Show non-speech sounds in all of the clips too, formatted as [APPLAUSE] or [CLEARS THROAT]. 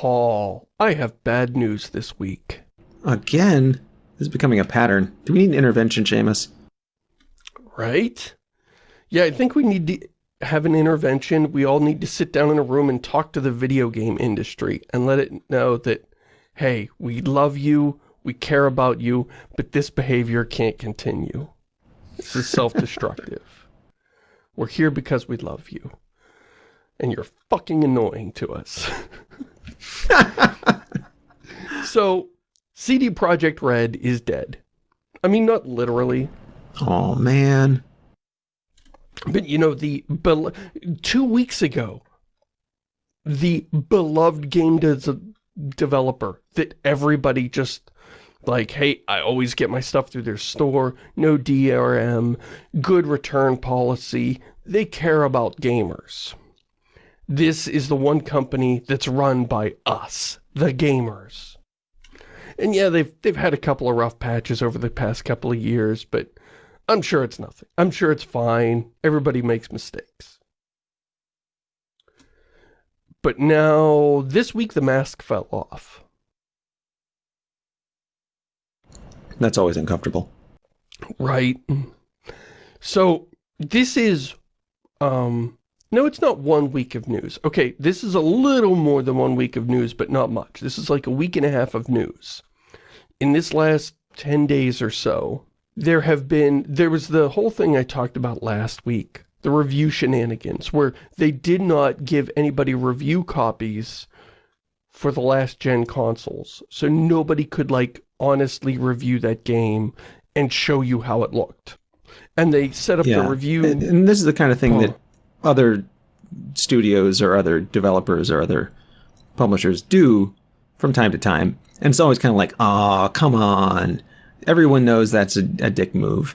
Paul, I have bad news this week. Again? This is becoming a pattern. Do we need an intervention, Seamus? Right? Yeah, I think we need to have an intervention. We all need to sit down in a room and talk to the video game industry and let it know that, hey, we love you, we care about you, but this behavior can't continue. This is self-destructive. [LAUGHS] We're here because we love you. And you're fucking annoying to us. [LAUGHS] [LAUGHS] so, CD Projekt Red is dead. I mean, not literally. Oh, man. But, you know, the... Two weeks ago, the beloved game de developer that everybody just like, hey, I always get my stuff through their store, no DRM, good return policy. They care about gamers. This is the one company that's run by us, the gamers. And yeah, they've, they've had a couple of rough patches over the past couple of years, but I'm sure it's nothing. I'm sure it's fine. Everybody makes mistakes. But now, this week the mask fell off. That's always uncomfortable. Right. So, this is, um, no, it's not one week of news. Okay, this is a little more than one week of news, but not much. This is like a week and a half of news. In this last 10 days or so, there have been, there was the whole thing I talked about last week, the review shenanigans, where they did not give anybody review copies for the last gen consoles. So nobody could like honestly review that game and show you how it looked. And they set up yeah. the review. And, and, this is the kind of thing oh. that other studios or other developers or other publishers do from time to time. And it's always kind of like, oh, come on. Everyone knows that's a, a dick move.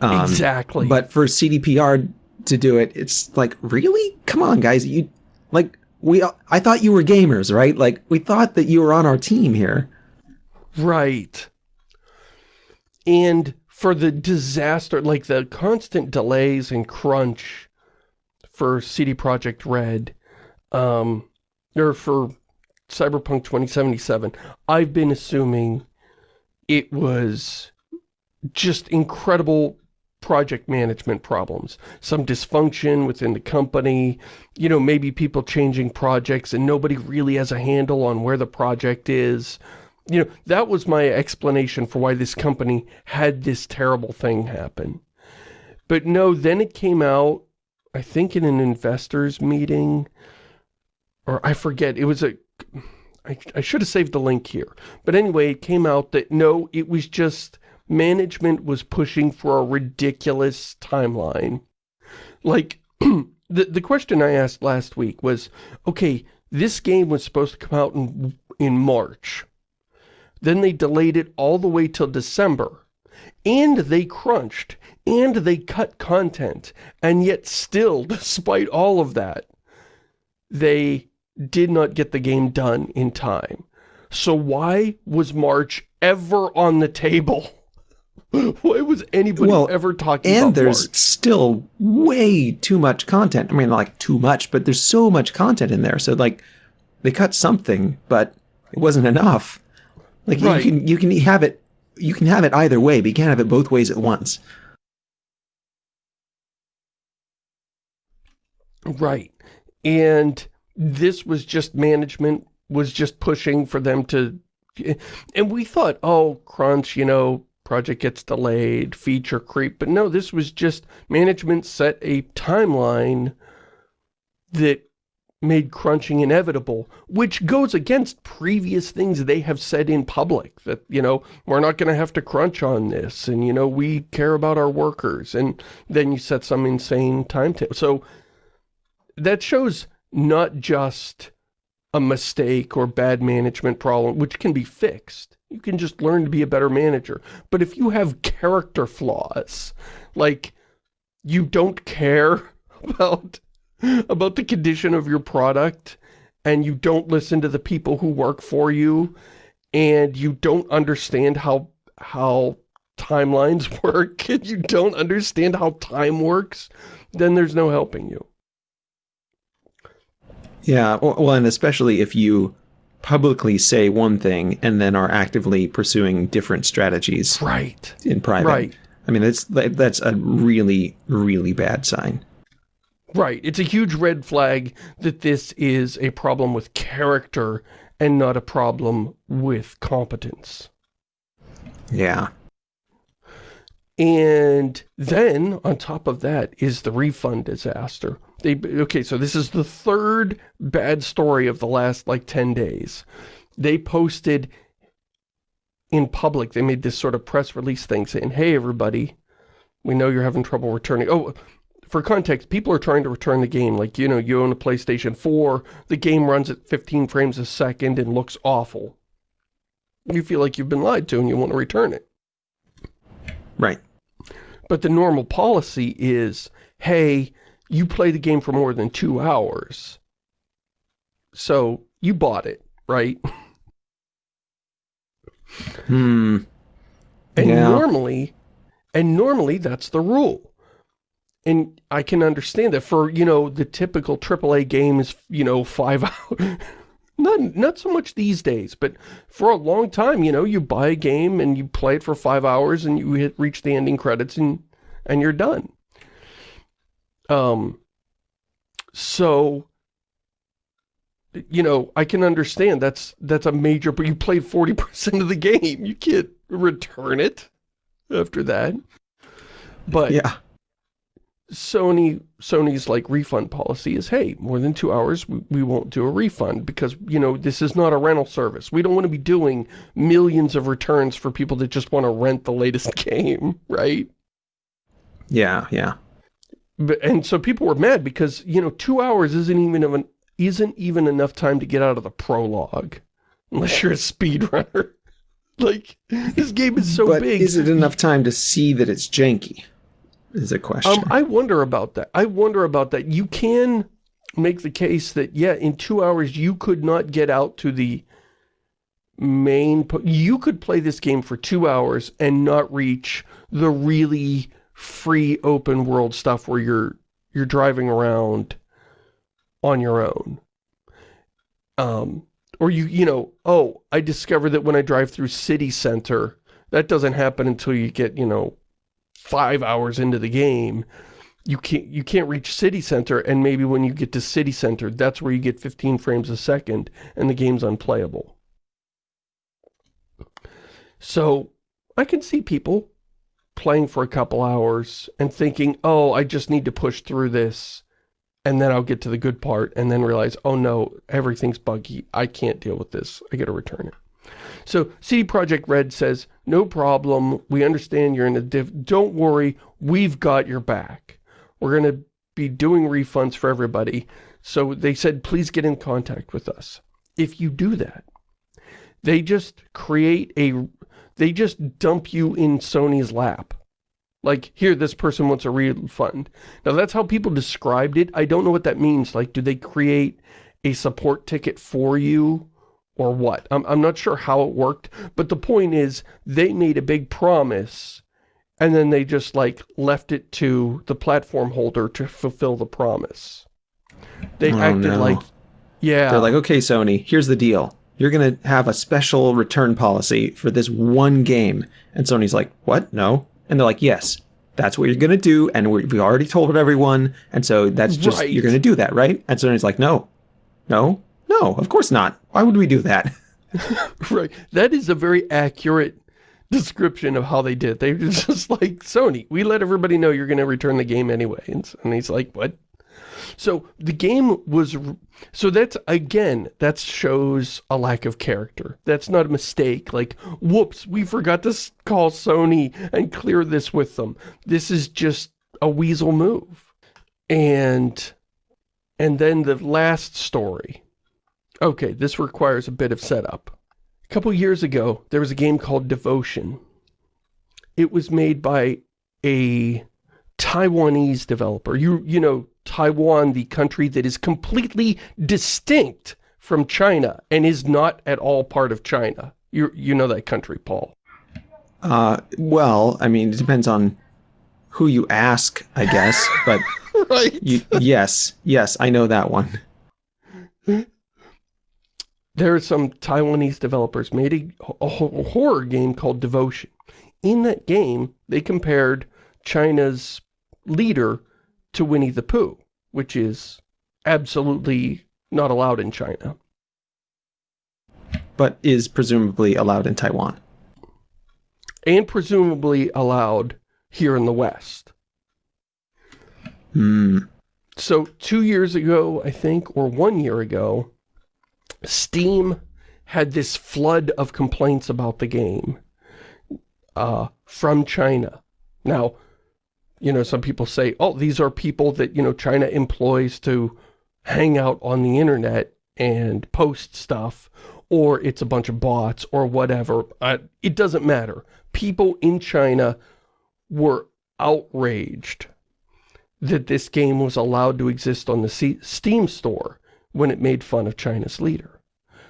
Um, exactly. But for CDPR to do it, it's like, really? Come on, guys. You like we I thought you were gamers, right? Like we thought that you were on our team here. Right. And for the disaster, like the constant delays and crunch for CD Projekt Red, um, or for Cyberpunk 2077, I've been assuming it was just incredible project management problems, some dysfunction within the company, you know, maybe people changing projects and nobody really has a handle on where the project is, you know, that was my explanation for why this company had this terrible thing happen. But no, then it came out, I think in an investors meeting, or I forget, it was a, I, I should have saved the link here. But anyway, it came out that no, it was just management was pushing for a ridiculous timeline. Like, [CLEARS THROAT] the, the question I asked last week was, okay, this game was supposed to come out in, in March. Then they delayed it all the way till December. And they crunched. And they cut content. And yet still, [LAUGHS] despite all of that, they did not get the game done in time. So why was March ever on the table? [LAUGHS] Why was anybody well, ever talking about March? and there's March? still way too much content. I mean, like, too much, but there's so much content in there. So, like, they cut something, but it wasn't enough. Like right. you can you can have it you can have it either way, but you can't have it both ways at once. Right. And this was just management was just pushing for them to and we thought, oh, crunch, you know, project gets delayed, feature creep. But no, this was just management set a timeline that made crunching inevitable, which goes against previous things they have said in public, that, you know, we're not going to have to crunch on this, and, you know, we care about our workers, and then you set some insane timetable. So that shows not just a mistake or bad management problem, which can be fixed. You can just learn to be a better manager. But if you have character flaws, like you don't care [LAUGHS] about about the condition of your product and you don't listen to the people who work for you and you don't understand how how timelines [LAUGHS] work and you don't understand how time works, then there's no helping you. Yeah, well, and especially if you publicly say one thing and then are actively pursuing different strategies right in private. Right. I mean, that's that's a really really bad sign. Right. It's a huge red flag that this is a problem with character and not a problem with competence. Yeah. And then, on top of that, is the refund disaster. They Okay, so this is the third bad story of the last, like, 10 days. They posted in public, they made this sort of press release thing saying, hey, everybody, we know you're having trouble returning. Oh, for context, people are trying to return the game. Like, you know, you own a PlayStation 4, the game runs at 15 frames a second and looks awful. You feel like you've been lied to and you want to return it. Right. But the normal policy is, hey, you play the game for more than two hours. So, you bought it, right? Hmm. And yeah. normally, and normally that's the rule. And I can understand that for, you know, the typical AAA game is, you know, five [LAUGHS] hours. not, not so much these days, but for a long time, you know, you buy a game and you play it for five hours and you hit reach the ending credits and, and you're done. Um, so, you know, I can understand that's, that's a major, but you played 40% of the game. You can't return it after that. But yeah. Sony Sony's like refund policy is, hey, more than two hours, we, we won't do a refund because, you know, this is not a rental service. We don't want to be doing millions of returns for people that just want to rent the latest [LAUGHS] game, right? Yeah, yeah. But, and so people were mad because, you know, two hours isn't even an, isn't even enough time to get out of the prologue. Unless you're a speedrunner. [LAUGHS] like, this game is so but big. is it enough time to see that it's janky? Is a question. Um, I wonder about that. I wonder about that. You can make the case that, yeah, in two hours you could not get out to the main... You could play this game for two hours and not reach the really free open world stuff where you're you're driving around on your own. Um, or you, you know, oh, I discovered that when I drive through city center, that doesn't happen until you get, you know, five hours into the game. You can't, you can't reach city center, and maybe when you get to city center, that's where you get 15 frames a second, and the game's unplayable. So, I can see people playing for a couple hours and thinking, oh, I just need to push through this and then I'll get to the good part and then realize, oh no, everything's buggy. I can't deal with this. I gotta return it. So CD Projekt Red says, no problem. We understand you're in a diff. Don't worry. We've got your back. We're going to be doing refunds for everybody. So they said, please get in contact with us. If you do that, they just create a, they just dump you in Sony's lap. Like, here, this person wants a refund. Now, that's how people described it. I don't know what that means. Like, do they create a support ticket for you or what? I'm, I'm not sure how it worked, but the point is they made a big promise and then they just, like, left it to the platform holder to fulfill the promise. They Oh, acted no. like, yeah. They're like, okay, Sony, here's the deal. You're going to have a special return policy for this one game. And Sony's like, what? No. And they're like, yes, that's what you're going to do. And we we already told everyone. And so that's just, Right. you're going to do that, right? And Sony's like, no, no, no, of course not. Why would we do that? [LAUGHS] Right. That is a very accurate description of how they did. They were [LAUGHS] just like, Sony, we let everybody know you're going to return the game anyway. And, and he's like, what? So the game was, so that's, again, that shows a lack of character. That's not a mistake. Like, whoops, we forgot to call Sony and clear this with them. This is just a weasel move. And, and then the last story. Okay, this requires a bit of setup. A couple years ago, there was a game called Devotion. It was made by a Taiwanese developer. You, you know, Taiwan, the country that is completely distinct from China and is not at all part of China. You, you know that country, Paul. Uh, well, I mean, it depends on who you ask, I guess. But [LAUGHS] Right. you, yes, yes, I know that one. There are some Taiwanese developers made a, a horror game called Devotion. In that game, they compared China's leader to Winnie the Pooh, which is absolutely not allowed in China. But is presumably allowed in Taiwan. And presumably allowed here in the West. Hmm. So two years ago, I think, or one year ago, Steam had this flood of complaints about the game uh, from China. Now, you know, some people say, oh, these are people that, you know, China employs to hang out on the internet and post stuff, or it's a bunch of bots, or whatever. It doesn't matter. People in China were outraged that this game was allowed to exist on the C Steam store when it made fun of China's leader.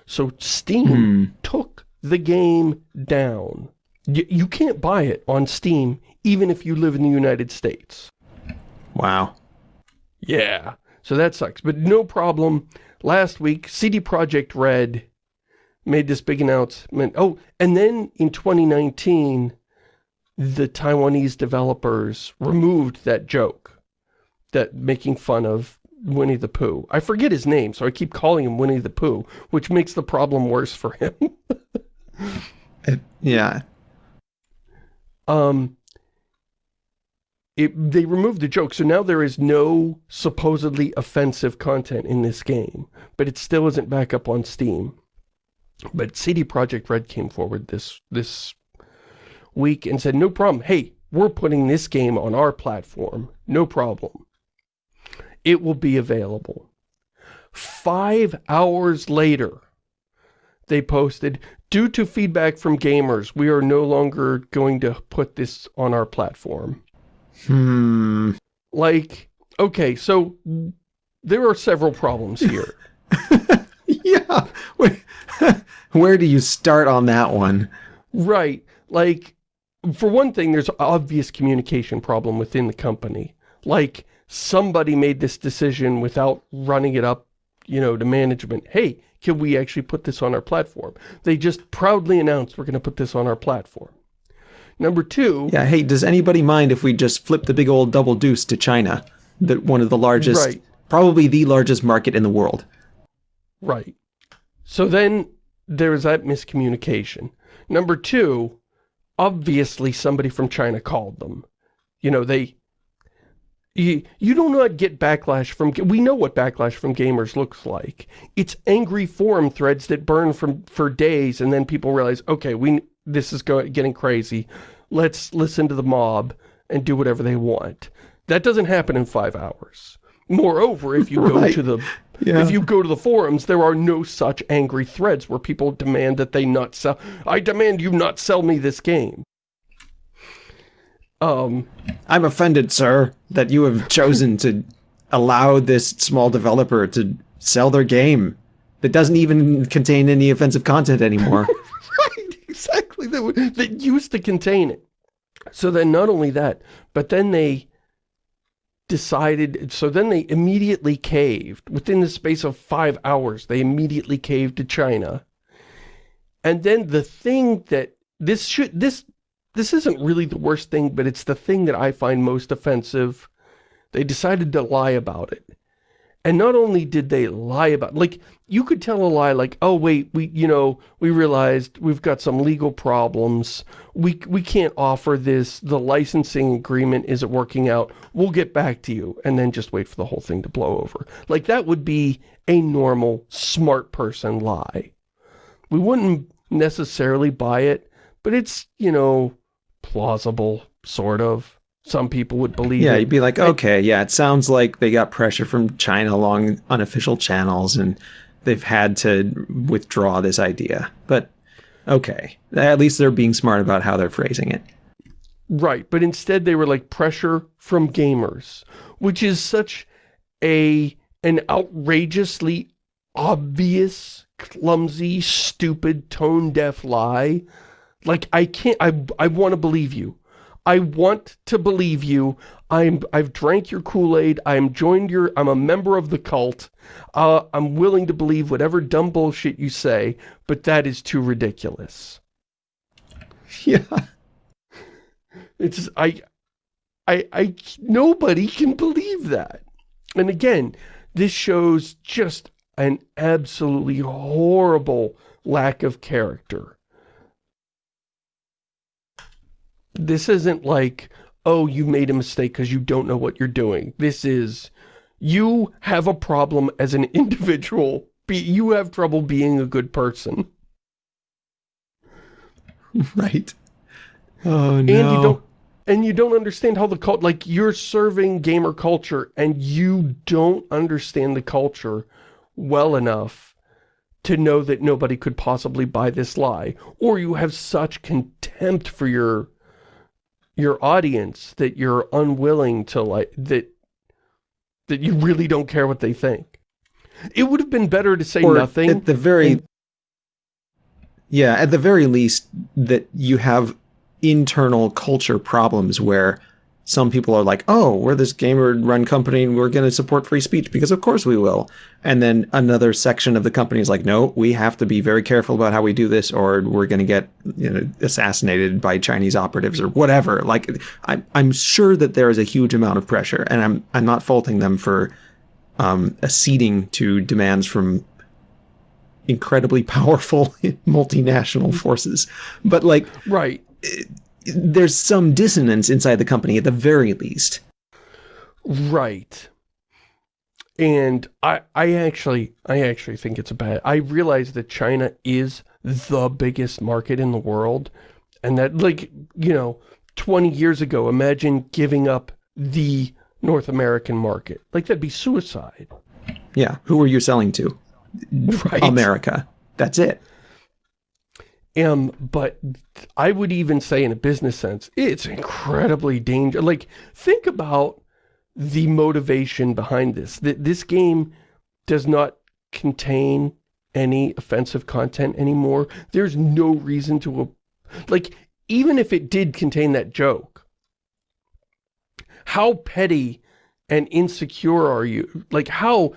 So Steam hmm. took the game down. Y you can't buy it on Steam even if you live in the United States. Wow. Yeah. So that sucks. But no problem. Last week, CD Projekt Red made this big announcement. Oh, and then in 2019, the Taiwanese developers removed that joke. That making fun of Winnie the Pooh. I forget his name, so I keep calling him Winnie the Pooh, which makes the problem worse for him. [LAUGHS] it, yeah. Um, it, they removed the joke, so now there is no supposedly offensive content in this game, but it still isn't back up on Steam. But CD Projekt Red came forward this this week and said, no problem, hey, we're putting this game on our platform, no problem. It will be available. Five hours later, they posted, due to feedback from gamers, we are no longer going to put this on our platform. Hmm. Like, okay, so there are several problems here. [LAUGHS] yeah. Where, [LAUGHS] where do you start on that one? Right. Like, for one thing, there's obvious communication problem within the company. Like, somebody made this decision without running it up, you know, to management. Hey, can we actually put this on our platform? They just proudly announced we're going to put this on our platform. Number two... Yeah, hey, does anybody mind if we just flip the big old double deuce to China? That one of the largest, right. probably the largest market in the world. Right. So then there's that miscommunication. Number two, obviously somebody from China called them. You know, they... You, you do not get backlash from... We know what backlash from gamers looks like. It's angry forum threads that burn from for days and then people realize, okay, we this is going, getting crazy. Let's listen to the mob and do whatever they want. That doesn't happen in five hours. Moreover, if you [LAUGHS] go right. to the yeah. if you go to the forums, there are no such angry threads where people demand that they not sell. I demand you not sell me this game. Um, I'm offended, sir, that you have chosen to allow this small developer to sell their game that doesn't even contain any offensive content anymore. [LAUGHS] Right, exactly, that, that used to contain it. So then not only that, but then they decided, so then they immediately caved. Within the space of five hours, they immediately caved to China. And then the thing that, this should, this, this isn't really the worst thing, but it's the thing that I find most offensive. They decided to lie about it. And not only did they lie about, like, you could tell a lie like, oh, wait, we, you know, we realized we've got some legal problems. We, we can't offer this. The licensing agreement isn't working out. We'll get back to you. And then just wait for the whole thing to blow over. Like, that would be a normal, smart person lie. We wouldn't necessarily buy it, but it's, you know, plausible, sort of. Some people would believe yeah it. you'd be like okay yeah it sounds like they got pressure from china along unofficial channels and they've had to withdraw this idea. But okay at least they're being smart about how they're phrasing it. Right but instead they were like pressure from gamers which is such a an outrageously obvious clumsy stupid tone deaf lie like i can't i i want to believe you I want to believe you. I'm, I've drank your Kool-Aid. I'm joined your, I'm a member of the cult. Uh, I'm willing to believe whatever dumb bullshit you say, but that is too ridiculous. [LAUGHS] Yeah. [LAUGHS] It's, I, I, I, nobody can believe that. And again, this shows just an absolutely horrible lack of character. This isn't like, oh, you made a mistake because you don't know what you're doing. This is, you have a problem as an [LAUGHS] individual. Be, you have trouble being a good person. [LAUGHS] Right. Oh, no. And you don't, and you don't understand how the cult, like, you're serving gamer culture, and you don't understand the culture well enough to know that nobody could possibly buy this lie. Or you have such contempt for your your audience that you're unwilling to like that that you really don't care what they think. It would have been better to say or nothing. At the very and, Yeah, at the very least that you have internal culture problems where some people are like, oh, we're this gamer-run company and we're going to support free speech because of course we will. And then another section of the company is like, no, we have to be very careful about how we do this or we're going to get you know, assassinated by Chinese operatives or whatever. Like, I'm, I'm sure that there is a huge amount of pressure and I'm, I'm not faulting them for um, acceding to demands from incredibly [LAUGHS] powerful multinational forces. But like, right there's some dissonance inside the company at the very least. Right. And I, I actually, I actually think it's a bad, I realize that China is the biggest market in the world. And that, like, you know, 20 years ago, imagine giving up the North American market. Like, that'd be suicide. Yeah. Who are you selling to? [LAUGHS] Right. America. That's it. Um, but I would even say in a business sense, it's incredibly dangerous. Like, think about the motivation behind this. That This game does not contain any offensive content anymore. There's no reason to, like, even if it did contain that joke, how petty and insecure are you? Like, how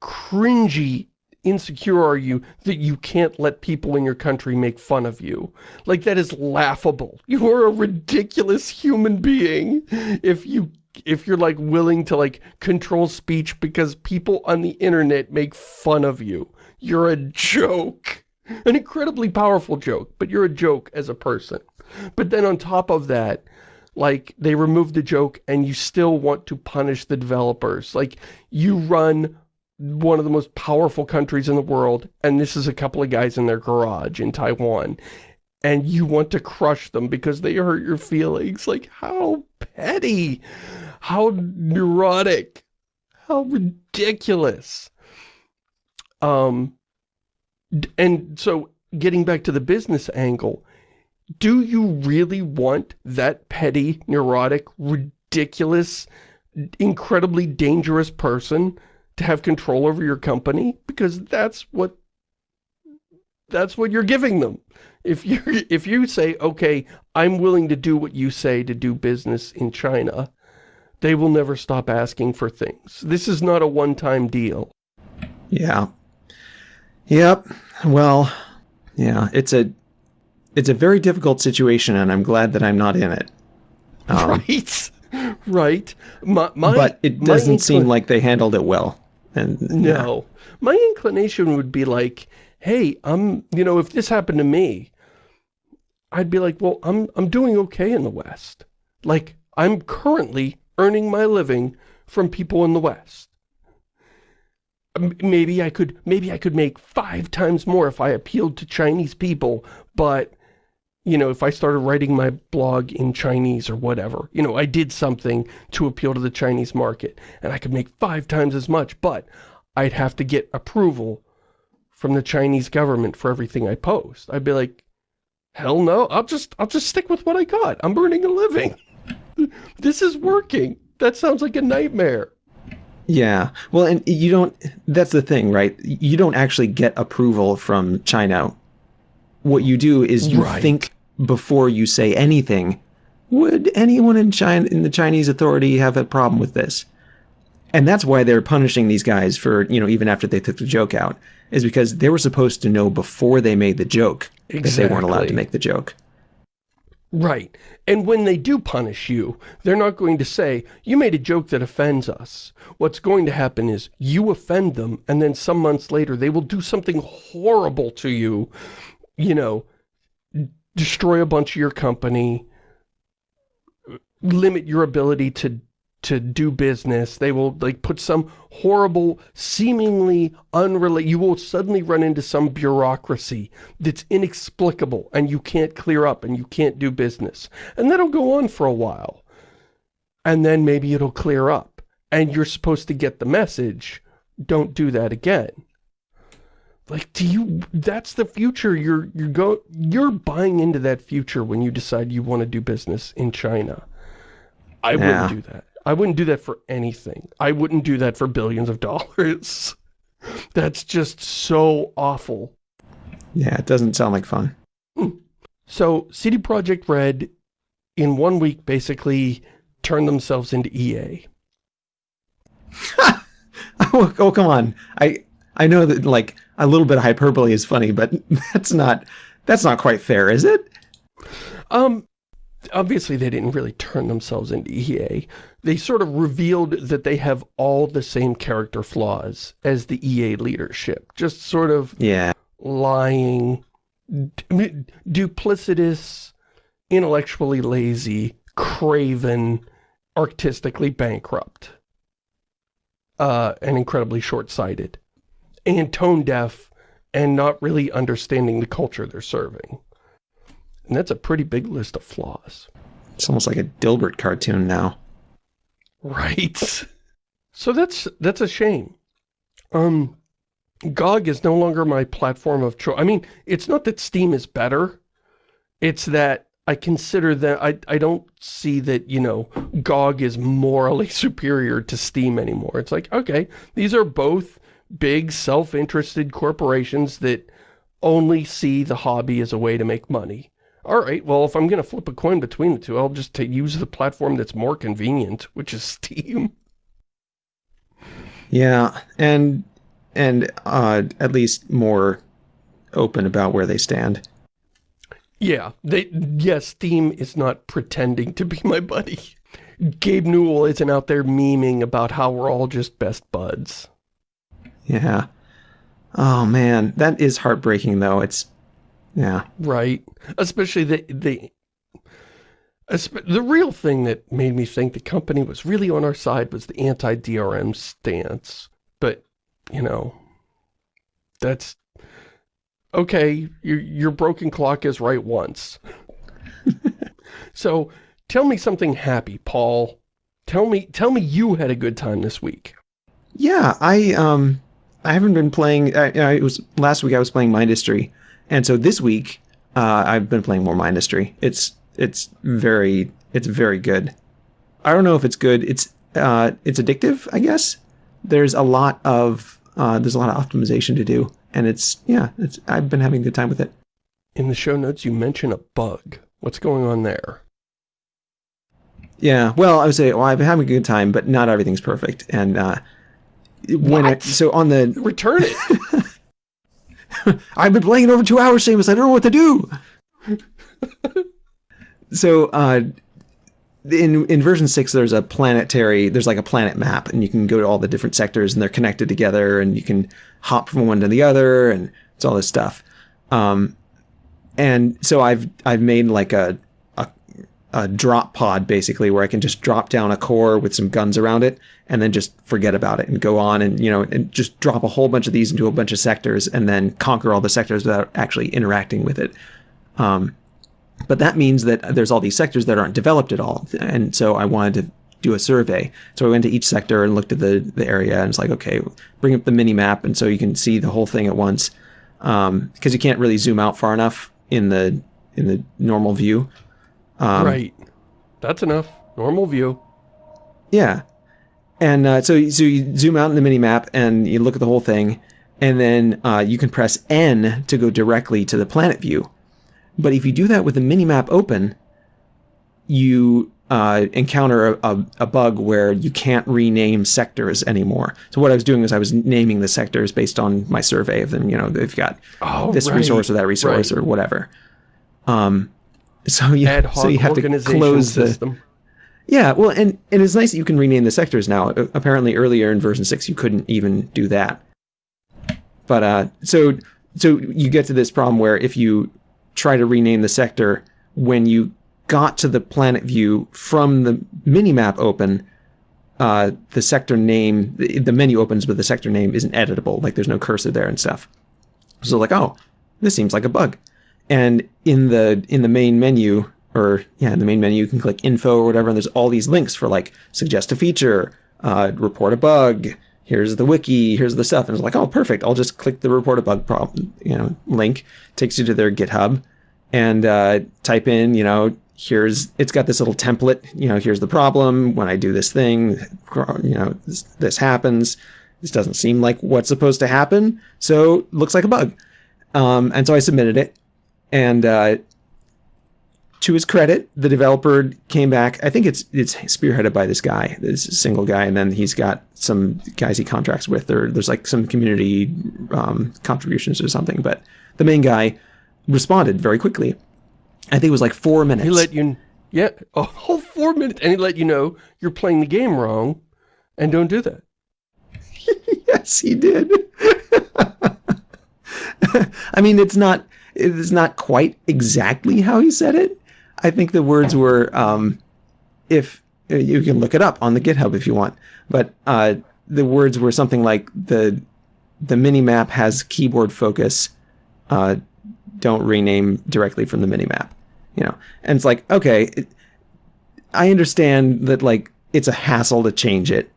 cringy insecure are you that you can't let people in your country make fun of you? Like, that is laughable. You are a ridiculous human being if you if you're like willing to like control speech because people on the internet make fun of you. You're a joke. An incredibly powerful joke, but you're a joke as a person. But then on top of that, like, they remove the joke and you still want to punish the developers. Like, you run one of the most powerful countries in the world, and this is a couple of guys in their garage in Taiwan, and you want to crush them because they hurt your feelings. Like, how petty, how neurotic, how ridiculous. Um, and so, getting back to the business angle, do you really want that petty, neurotic, ridiculous, incredibly dangerous person to have control over your company because that's what that's what you're giving them. If you [LAUGHS] if you say, okay, I'm willing to do what you say to do business in China, they will never stop asking for things. This is not a one-time deal. Yeah. Yep. Well, yeah, it's a it's a very difficult situation and I'm glad that I'm not in it. [LAUGHS] Um, right. Right. My, my, but it doesn't seem like they handled it well. And no, yeah. my inclination would be like, hey, I'm, you know, if this happened to me, I'd be like, well, I'm, I'm doing okay in the West. Like, I'm currently earning my living from people in the West. Maybe I could, maybe I could make five times more if I appealed to Chinese people, but, you know, if I started writing my blog in Chinese or whatever, you know, I did something to appeal to the Chinese market, and I could make five times as much, but I'd have to get approval from the Chinese government for everything I post. I'd be like, hell no, I'll just, I'll just stick with what I got. I'm earning a living. [LAUGHS] this is working. That sounds like a nightmare. Yeah. Well, and you don't, that's the thing, right? You don't actually get approval from China. What you do is you right. think before you say anything would anyone in China in the Chinese authority have a problem with this? And that's why they're punishing these guys for, you know, even after they took the joke out, is because they were supposed to know before they made the joke exactly. that they weren't allowed to make the joke. Right. And when they do punish you, they're not going to say, you made a joke that offends us. What's going to happen is you offend them, and then some months later they will do something horrible to you, you know, destroy a bunch of your company, limit your ability to to do business. They will like put some horrible, seemingly unrelated, you will suddenly run into some bureaucracy that's inexplicable and you can't clear up and you can't do business. And that'll go on for a while. And then maybe it'll clear up. And you're supposed to get the message, don't do that again. Like, do you, that's the future, you're, you're go, you're buying into that future when you decide you want to do business in China. I yeah. wouldn't do that. I wouldn't do that for anything. I wouldn't do that for billions of [LAUGHS] dollars. That's just so awful. Yeah, it doesn't sound like fun. Hmm. So, CD Projekt Red, in one week, basically turned themselves into EA. oh, [LAUGHS] oh, come on. I I know that, like, a little bit of hyperbole is funny, but [LAUGHS] that's not, that's not quite fair, is it? Um, obviously they didn't really turn themselves into EA. They sort of revealed that they have all the same character flaws as the EA leadership. Just sort of yeah. lying, duplicitous, intellectually lazy, craven, artistically bankrupt, uh, and incredibly short-sighted, and tone-deaf, and not really understanding the culture they're serving. And that's a pretty big list of flaws. It's almost like a Dilbert cartoon now. Right. [LAUGHS] So that's that's a shame. Um, GOG is no longer my platform of choice. I mean, it's not that Steam is better. It's that I consider that I, I don't see that, you know, GOG is morally [LAUGHS] superior to Steam anymore. It's like, okay, these are both big self-interested corporations that only see the hobby as a way to make money all right, well, if I'm going to flip a coin between the two, I'll just use the platform that's more convenient, which is Steam. Yeah, and and uh, at least more open about where they stand. Yeah, they yes, Steam is not pretending to be my buddy. Gabe Newell isn't out there memeing about how we're all just best buds. Yeah. Oh man, that is heartbreaking though. It's yeah. Right. Especially the, the, the real thing that made me think the company was really on our side was the anti-DRM stance. But, you know, that's, okay, your, your broken clock is right once. [LAUGHS] so, tell me something happy, Paul. Tell me, tell me you had a good time this week. Yeah, I, um, I haven't been playing, I, I, it was, last week I was playing Mindustry. And so this week, uh, I've been playing more Mindustry. It's it's very it's very good. I don't know if it's good. It's uh, it's addictive, I guess. There's a lot of uh, there's a lot of optimization to do, and it's yeah, it's I've been having a good time with it. In the show notes, you mention a bug. What's going on there? Yeah, well, I would say, well, I've been having a good time, but not everything's perfect. And uh, when what? so on the return it. [LAUGHS] I've been playing it over two hours, Seamus. I don't know what to do. [LAUGHS] so, uh, in in version six, there's a planetary. There's like a planet map, and you can go to all the different sectors, and they're connected together, and you can hop from one to the other, and it's all this stuff. Um, and so I've I've made like a a drop pod basically where I can just drop down a core with some guns around it and then just forget about it and go on and you know and just drop a whole bunch of these into a bunch of sectors and then conquer all the sectors without actually interacting with it. Um, but that means that there's all these sectors that aren't developed at all, and so I wanted to do a survey. So I went to each sector and looked at the the area and it's like, okay, bring up the mini map and so you can see the whole thing at once because um, you can't really zoom out far enough in the in the normal view. Um, right. That's enough. Normal view. Yeah. And uh, so, so you zoom out in the mini map and you look at the whole thing, and then uh, you can press N to go directly to the planet view. But if you do that with the mini map open, you uh, encounter a, a, a, bug where you can't rename sectors anymore. So what I was doing is I was naming the sectors based on my survey of them. You know, they've got oh, this right. resource or that resource right. or whatever. Um, so you [LAUGHS] so you have to close system. the yeah. Well, and and it's nice that you can rename the sectors now. Apparently, earlier in version six, you couldn't even do that. But uh, so so you get to this problem where if you try to rename the sector when you got to the planet view from the minimap open, uh, the sector name, the, the menu opens, but the sector name isn't editable. Like there's no cursor there and stuff. So like, oh, this seems like a bug. And in the in the main menu, or yeah, in the main menu, you can click info or whatever, and there's all these links for like suggest a feature, uh, report a bug, here's the wiki, here's the stuff. And it's like, oh, perfect. I'll just click the report a bug problem, you know, link, takes you to their GitHub and uh, type in, you know, here's, it's got this little template, you know, here's the problem. When I do this thing, you know, this, this happens. This doesn't seem like what's supposed to happen. So looks like a bug. Um, and so I submitted it and uh, to his credit, the developer came back. I think it's it's spearheaded by this guy, this single guy, and then he's got some guys he contracts with, or there's like some community um, contributions or something. But the main guy responded very quickly. I think it was like four minutes. He let you, yeah, a whole four minutes, and he let you know you're playing the game wrong, and don't do that. [LAUGHS] yes, he did. [LAUGHS] I mean, it's not it's not quite exactly how he said it, I think the words were, um, if you can look it up on the GitHub if you want, but uh, the words were something like the the mini map has keyboard focus. Uh, don't rename directly from the mini map, you know. And it's like, okay, it, I understand that like it's a hassle to change it,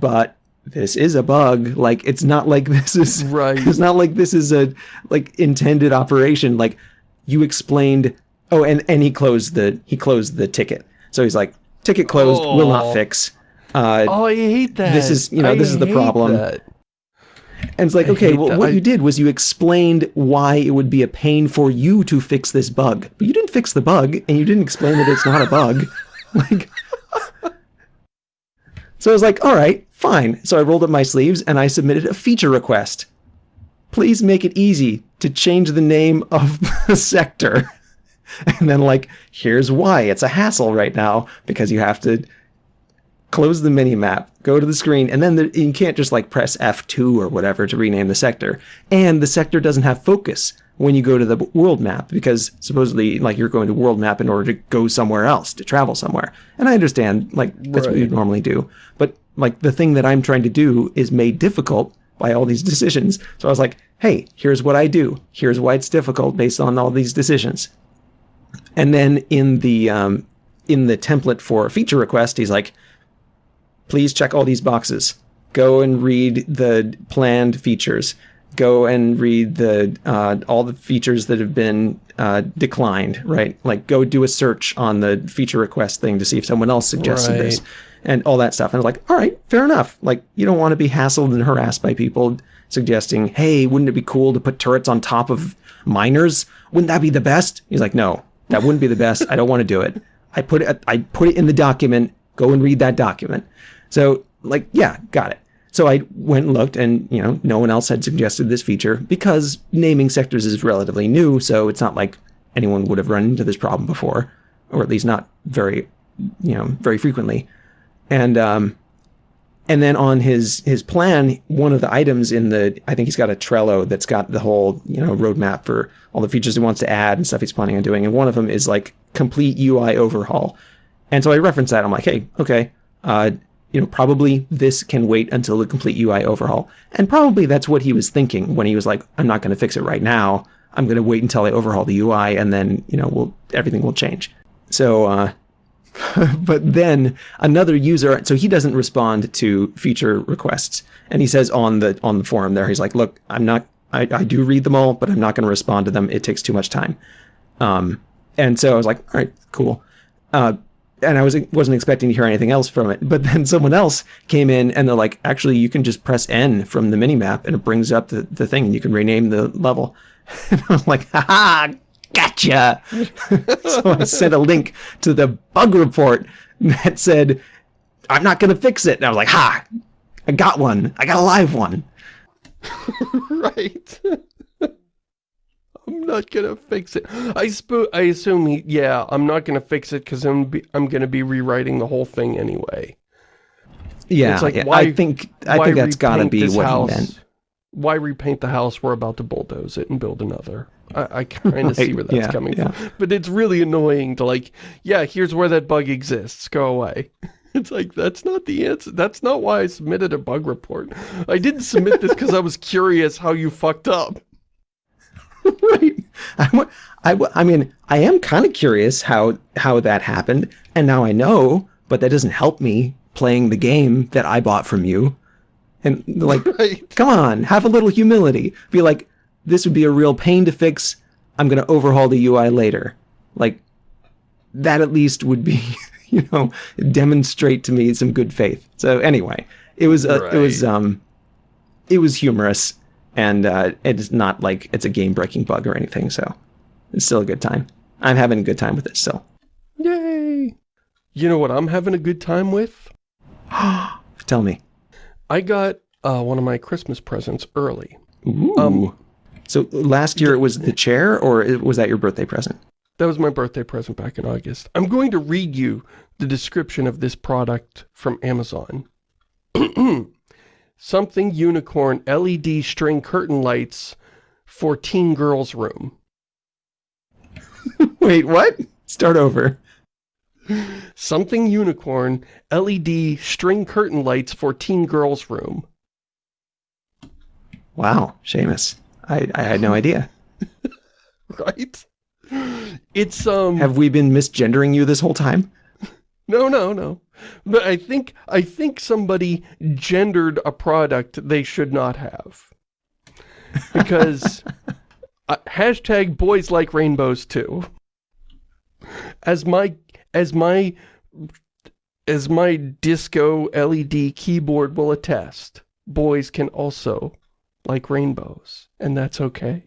but this is a bug. Like it's not like this is [LAUGHS] right. It's not like this is a like intended operation. Like you explained Oh, and and he closed the he closed the ticket. So he's like, ticket closed, oh. will not oh. fix. Uh, oh, I hate that. This is you know I this is the problem. That. And it's like, I okay, well, that. what I... you did was you explained why it would be a pain for you to fix this bug, but you didn't fix the bug, and you didn't explain that it's not a bug. [LAUGHS] like, [LAUGHS] so I was like, all right, fine. So I rolled up my sleeves and I submitted a feature request. Please make it easy to change the name of [LAUGHS] the sector. and then like, here's why. It's a hassle right now because you have to close the mini map, go to the screen, and then the, you can't just like press F2 or whatever to rename the sector. And the sector doesn't have focus when you go to the world map because supposedly like you're going to world map in order to go somewhere else, to travel somewhere. And I understand like that's right. what you normally do. But like the thing that I'm trying to do is made difficult by all these decisions. So I was like, hey, here's what I do. Here's why it's difficult based on all these decisions. And then in the um, in the template for feature request, he's like, please check all these boxes. Go and read the planned features. Go and read the uh, all the features that have been uh, declined, right? Like go do a search on the feature request thing to see if someone else suggested right. this and all that stuff. And I was like, all right, fair enough. Like you don't want to be hassled and harassed by people suggesting, hey, wouldn't it be cool to put turrets on top of miners? Wouldn't that be the best? He's like, no, that wouldn't be the best. I don't want to do it. I put it I put it in the document. Go and read that document. So like, yeah, got it. So I went and looked and, you know, no one else had suggested this feature because naming sectors is relatively new. So it's not like anyone would have run into this problem before, or at least not very, you know, very frequently. And, um, and then on his his plan, one of the items in the I think he's got a Trello that's got the whole you know roadmap for all the features he wants to add and stuff he's planning on doing. And one of them is like complete UI overhaul. And so I reference that. I'm like, hey, okay, uh, you know, probably this can wait until the complete UI overhaul. And probably that's what he was thinking when he was like, I'm not going to fix it right now. I'm going to wait until I overhaul the UI, and then you know, we'll everything will change. So uh, [LAUGHS] but then another user, so he doesn't respond to feature requests. And he says on the on the forum there, he's like, look, I'm not, I, I do read them all, but I'm not going to respond to them. It takes too much time. Um, and so I was like, all right, cool. Uh, and I was, wasn't expecting to hear anything else from it. But then [LAUGHS] someone else came in and they're like, actually, you can just press N from the mini map and it brings up the, the thing and you can rename the level. [LAUGHS] And I'm like, ha gotcha. [LAUGHS] so I sent a link to the bug report that said, I'm not going to fix it. And I was like, ha, I got one. I got a live one. [LAUGHS] right. I'm not gonna fix it. I I assume he, yeah, I'm not gonna fix it because I'm be I'm gonna be rewriting the whole thing anyway. Yeah, it's like, yeah. Why, I think I think that's gotta be what house? he meant. Why repaint the house? We're about to bulldoze it and build another. I, I kind of [LAUGHS] right. see where that's yeah, coming yeah. from. But it's really annoying to like, yeah, here's where that bug exists. Go away. [LAUGHS] It's like, that's not the answer. That's not why I submitted a bug report. I didn't submit this because I was curious how you fucked up. [LAUGHS] right. I, I, I mean, I am kind of curious how, how that happened, and now I know, but that doesn't help me playing the game that I bought from you. And like, right. come on, have a little humility. Be like, this would be a real pain to fix. I'm going to overhaul the UI later. Like, that at least would be, [LAUGHS] you know, demonstrate to me some good faith. So anyway, it was, uh, right. it was, um, it was humorous and, uh, it's not like it's a game breaking bug or anything. So it's still a good time. I'm having a good time with it still. Yay. You know what I'm having a good time with? [GASPS] Tell me. I got uh, one of my Christmas presents early. Ooh. Um, so last year it was the chair, or was that your birthday present? That was my birthday present back in August. I'm going to read you the description of this product from Amazon. [CLEARS THROAT] Something Unicorn LED string curtain lights for teen girls room. [LAUGHS] Wait, what? Start over. Something Unicorn LED string curtain lights for teen girls room. Wow, Shamus. I, I had no idea. [LAUGHS] right? It's, um... Have we been misgendering you this whole time? No, no, no. But I think, I think somebody gendered a product they should not have. Because, [LAUGHS] uh, hashtag boys like rainbows too. As my, as my, as my disco LED keyboard will attest, boys can also like rainbows, and that's okay.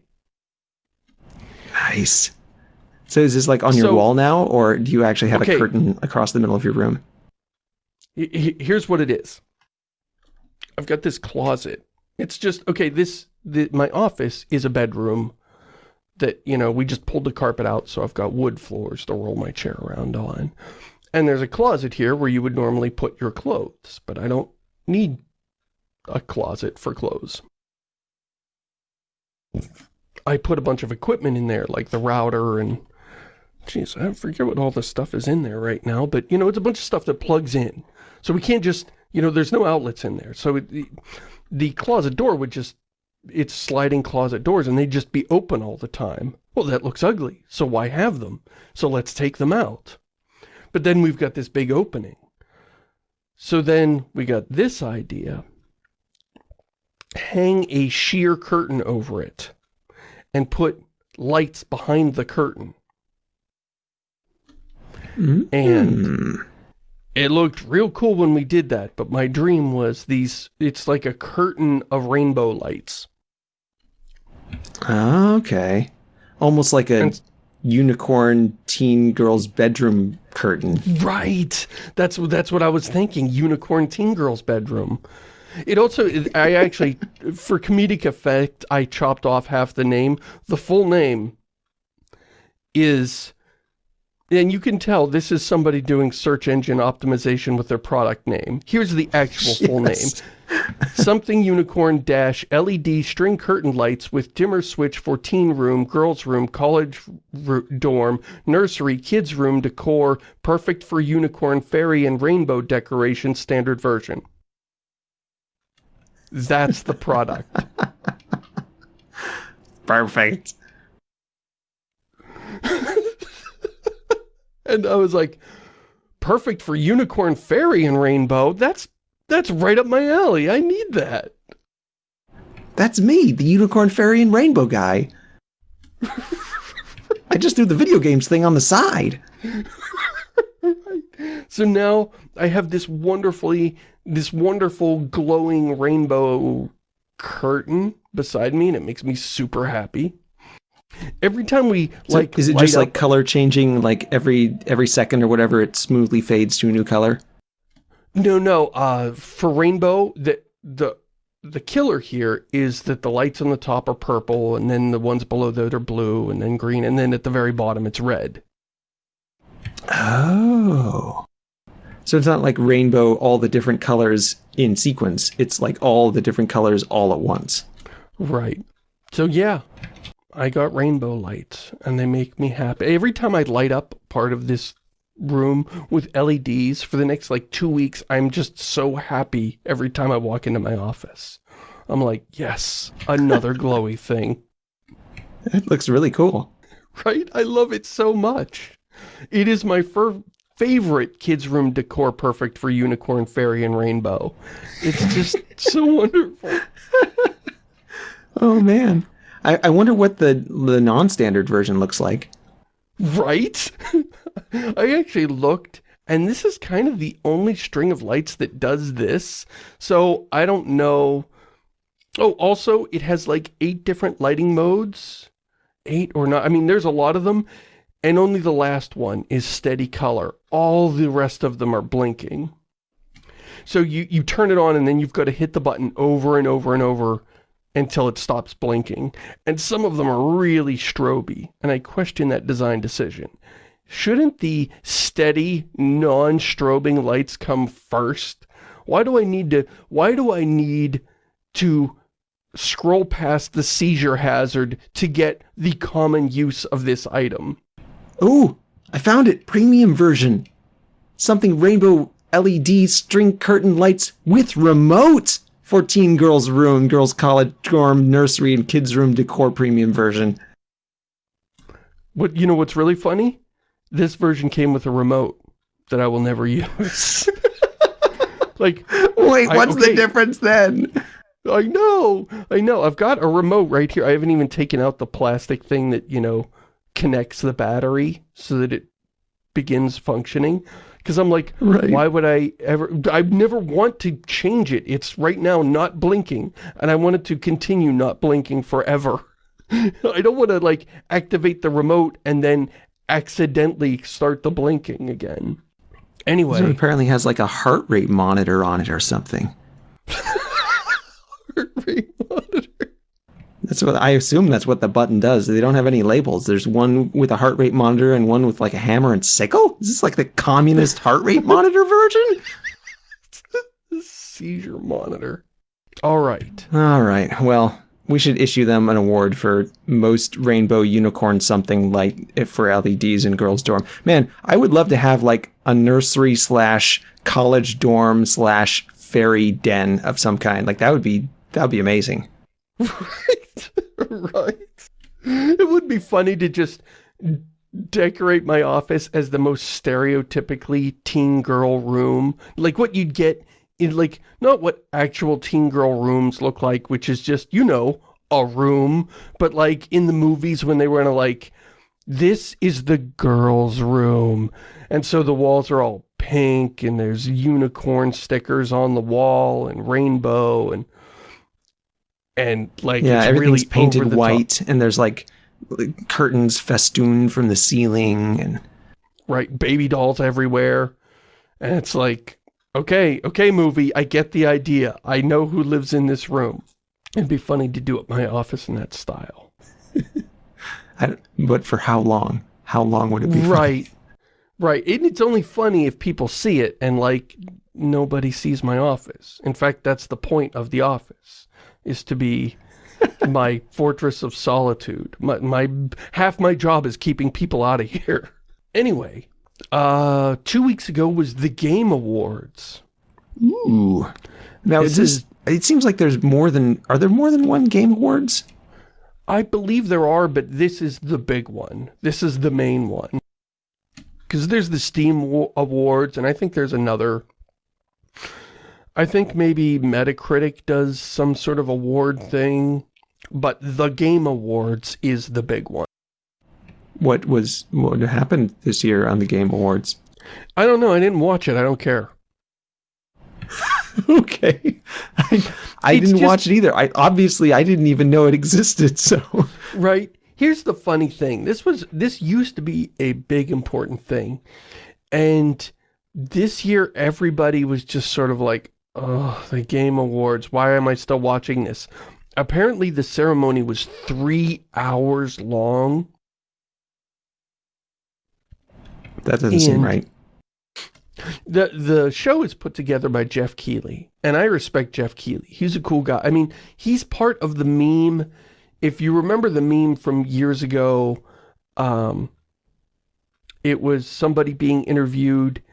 Nice. So is this like on so, your wall now, or do you actually have okay. a curtain across the middle of your room? Here's what it is. I've got this closet. It's just, okay, this, the, my office is a bedroom that, you know, we just pulled the carpet out, so I've got wood floors to roll my chair around on. And there's a closet here where you would normally put your clothes, but I don't need a closet for clothes. I put a bunch of equipment in there, like the router and... Jeez, I forget what all this stuff is in there right now, but, you know, it's a bunch of stuff that plugs in. So we can't just, you know, there's no outlets in there. So it, the, the closet door would just, it's sliding closet doors, and they'd just be open all the time. Well, that looks ugly, so why have them? So let's take them out. But then we've got this big opening. So then we got this idea hang a sheer curtain over it and put lights behind the curtain. Mm. And it looked real cool when we did that, but my dream was these, it's like a curtain of rainbow lights. Okay. Almost like a and, unicorn teen girl's bedroom curtain. Right. That's, that's what I was thinking. Unicorn teen girl's bedroom. It also, I actually, for comedic effect, I chopped off half the name. The full name is, and you can tell this is somebody doing search engine optimization with their product name. Here's the actual [LAUGHS] full yes. name. Something Unicorn Dash LED string curtain lights with dimmer switch for teen room, girls room, college dorm, nursery, kids room decor, perfect for unicorn, fairy, and rainbow decoration standard version. That's the product. Perfect. [LAUGHS] and I was like, perfect for unicorn fairy and rainbow. That's that's right up my alley. I need that. That's me, the unicorn fairy and rainbow guy. [LAUGHS] I just do the video games thing on the side. [LAUGHS] so now I have this wonderfully this wonderful glowing rainbow curtain beside me and it makes me super happy. Every time we So like, is it just like color changing like every every second or whatever it smoothly fades to a new color? No, no. Uh, for rainbow, the the the killer here is that the lights on the top are purple, and then the ones below that are blue, and then green, and then at the very bottom it's red. Oh. So it's not like rainbow all the different colors in sequence. It's like all the different colors all at once. Right. So yeah, I got rainbow lights, and they make me happy. Every time I light up part of this room with LEDs for the next like two weeks, I'm just so happy every time I walk into my office. I'm like, yes, another [LAUGHS] glowy thing. It looks really cool. Right? I love it so much. It is my fir favorite kids' room decor perfect for Unicorn, Fairy, and Rainbow. It's just [LAUGHS] so wonderful. Oh man. I, I wonder what the the non-standard version looks like. Right? [LAUGHS] I actually looked, and this is kind of the only string of lights that does this. So I don't know. Oh, also, it has like eight different lighting modes. Eight or not. I mean, there's a lot of them. And only the last one is steady color. All the rest of them are blinking. So you, you turn it on and then you've got to hit the button over and over and over until it stops blinking. And some of them are really stroby, and I question that design decision. Shouldn't the steady, non-strobing lights come first? Why do I need to, why do I need to scroll past the seizure hazard to get the common use of this item? Oh, I found it. Premium version. Something rainbow LED string curtain lights with remote for teen girls room, girls college dorm, nursery, and kids room decor premium version. What, you know what's really funny? This version came with a remote that I will never [LAUGHS] use. [LAUGHS] like, Wait, I- what's okay. the difference then? I know, I know. I've got a remote right here. I haven't even taken out the plastic thing that, you know, connects the battery so that it begins functioning. Because I'm like, Right. why would I ever... I never want to change it. It's right now not blinking, and I want it to continue not blinking forever. [LAUGHS] I don't want to, like, activate the remote and then accidentally start the blinking again. Anyway, apparently has like a heart rate monitor on it or something. [LAUGHS] That's what I assume that's what the button does. They don't have any labels. There's one with a heart rate monitor and one with like a hammer and sickle. Is this like the communist heart rate monitor [LAUGHS] version? seizure monitor. All right. All right. Well, we should issue them an award for most rainbow unicorn something light if for LEDs in girls' dorm. Man, I would love to have like a nursery slash college dorm slash fairy den of some kind. Like that would be that would be amazing. [LAUGHS] Right. right. It would be funny to just decorate my office as the most stereotypically teen girl room. Like what you'd get in like, not what actual teen girl rooms look like, which is just, you know, a room, but like in the movies when they were in a like, this is the girls' room. And so the walls are all pink and there's unicorn stickers on the wall and rainbow and and like Yeah, it's everything's really painted the top. white and there's like curtains festooned from the ceiling and right baby dolls everywhere and it's like okay okay movie i get the idea i know who lives in this room it'd be funny to do at my office in that style [LAUGHS] I but for how long? How long would it be? funny? right right and it's only funny if people see it and like nobody sees my office in fact that's the point of the office is to be my [LAUGHS] fortress of solitude my, my half my job is keeping people out of here anyway uh two weeks ago was the game awards Ooh. Now This is this it seems like there's more than are there more than one game awards? I believe there are, but this is the big one. This is the main one. Because there's the Steam Awards, and I think there's another. I think maybe Metacritic does some sort of award thing, but the Game Awards is the big one. What was what happened this year on the Game Awards? I don't know, I didn't watch it, I don't care. [LAUGHS] okay. I, I didn't just- watch it either. I obviously I didn't even know it existed, [LAUGHS] so Right? here's the funny thing. This was, this used to be a big important thing. And this year, everybody was just sort of like, oh, the Game Awards, why am I still watching this? Apparently the ceremony was three hours long. That doesn't seem right. The the show is put together by Geoff Keighley, and I respect Geoff Keighley. He's a cool guy. I mean, he's part of the meme. If you remember the meme from years ago, um, it was somebody being interviewed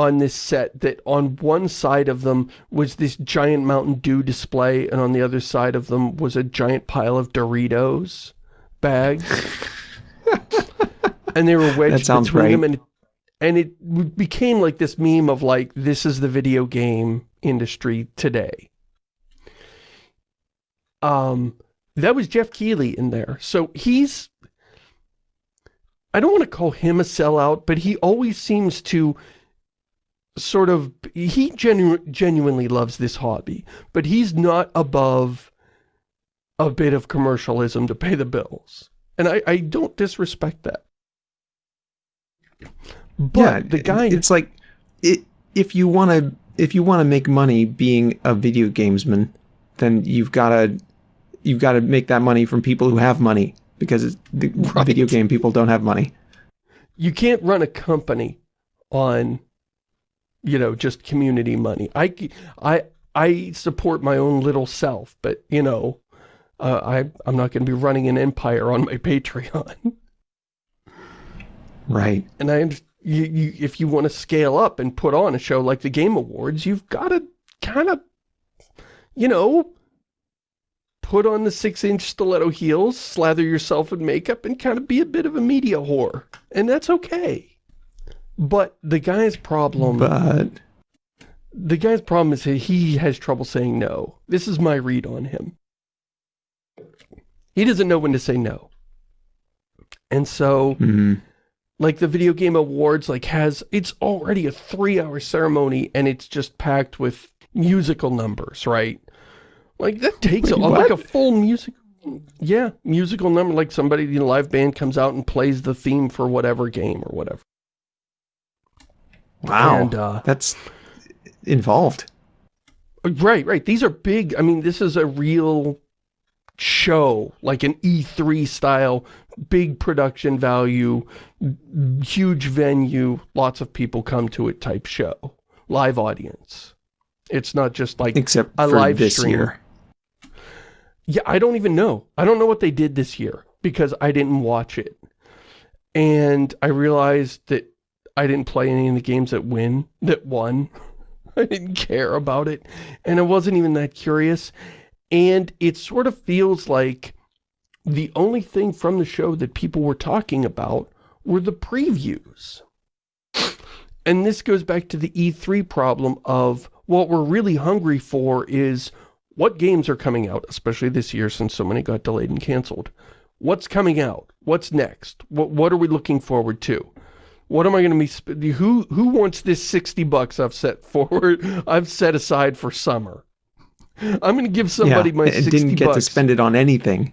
on this set that on one side of them was this giant Mountain Dew display and on the other side of them was a giant pile of Doritos bags. and they were wedged between right. them and and it became like this meme of like, this is the video game industry today. Um, that was Geoff Keighley in there. So he's, I don't want to call him a sellout, but he always seems to sort of, he genu genuinely loves this hobby, but he's not above a bit of commercialism to pay the bills. And I, I don't disrespect that. But yeah, the guy... It's like, it, if you want to if you want to make money being a video gamesman, then you've got to you've got to make that money from people who have money because the [LAUGHS] right. video game people don't have money. You can't run a company on, you know, just community money. I, I, I support my own little self, but, you know, uh, I, I'm not going to be running an empire on my [LAUGHS] Patreon. Right. And I you, you, if you want to scale up and put on a show like the Game Awards, you've got to kind of, you know, put on the six-inch stiletto heels, slather yourself in makeup, and kind of be a bit of a media whore. And that's okay. But the guy's problem... But... The guy's problem is he has trouble saying no. This is my read on him. He doesn't know when to say no. And so... Mm -hmm like the video game awards like has it's already a three-hour ceremony and it's just packed with musical numbers right like that takes Wait, a, like a full music yeah musical number like somebody in a live band comes out and plays the theme for whatever game or whatever wow and, uh, that's involved right right these are big i mean this is a real show, like an E3 style, big production value, huge venue, lots of people come to it type show. Live audience. It's not just like Except a live this stream. year. Yeah, I don't even know. I don't know what they did this year because I didn't watch it. And I realized that I didn't play any of the games that win, that won. [LAUGHS] I didn't care about it. And I wasn't even that curious. And it sort of feels like the only thing from the show that people were talking about were the previews. And this goes back to the E3 problem of what we're really hungry for is what games are coming out, especially this year since so many got delayed and canceled. What's coming out? What's next? What, what are we looking forward to? What am I going to be, who, who wants this 60 bucks I've set forward, [LAUGHS] I've set aside for summer? I'm going to give somebody yeah, my 60 didn't get bucks. to spend it on anything.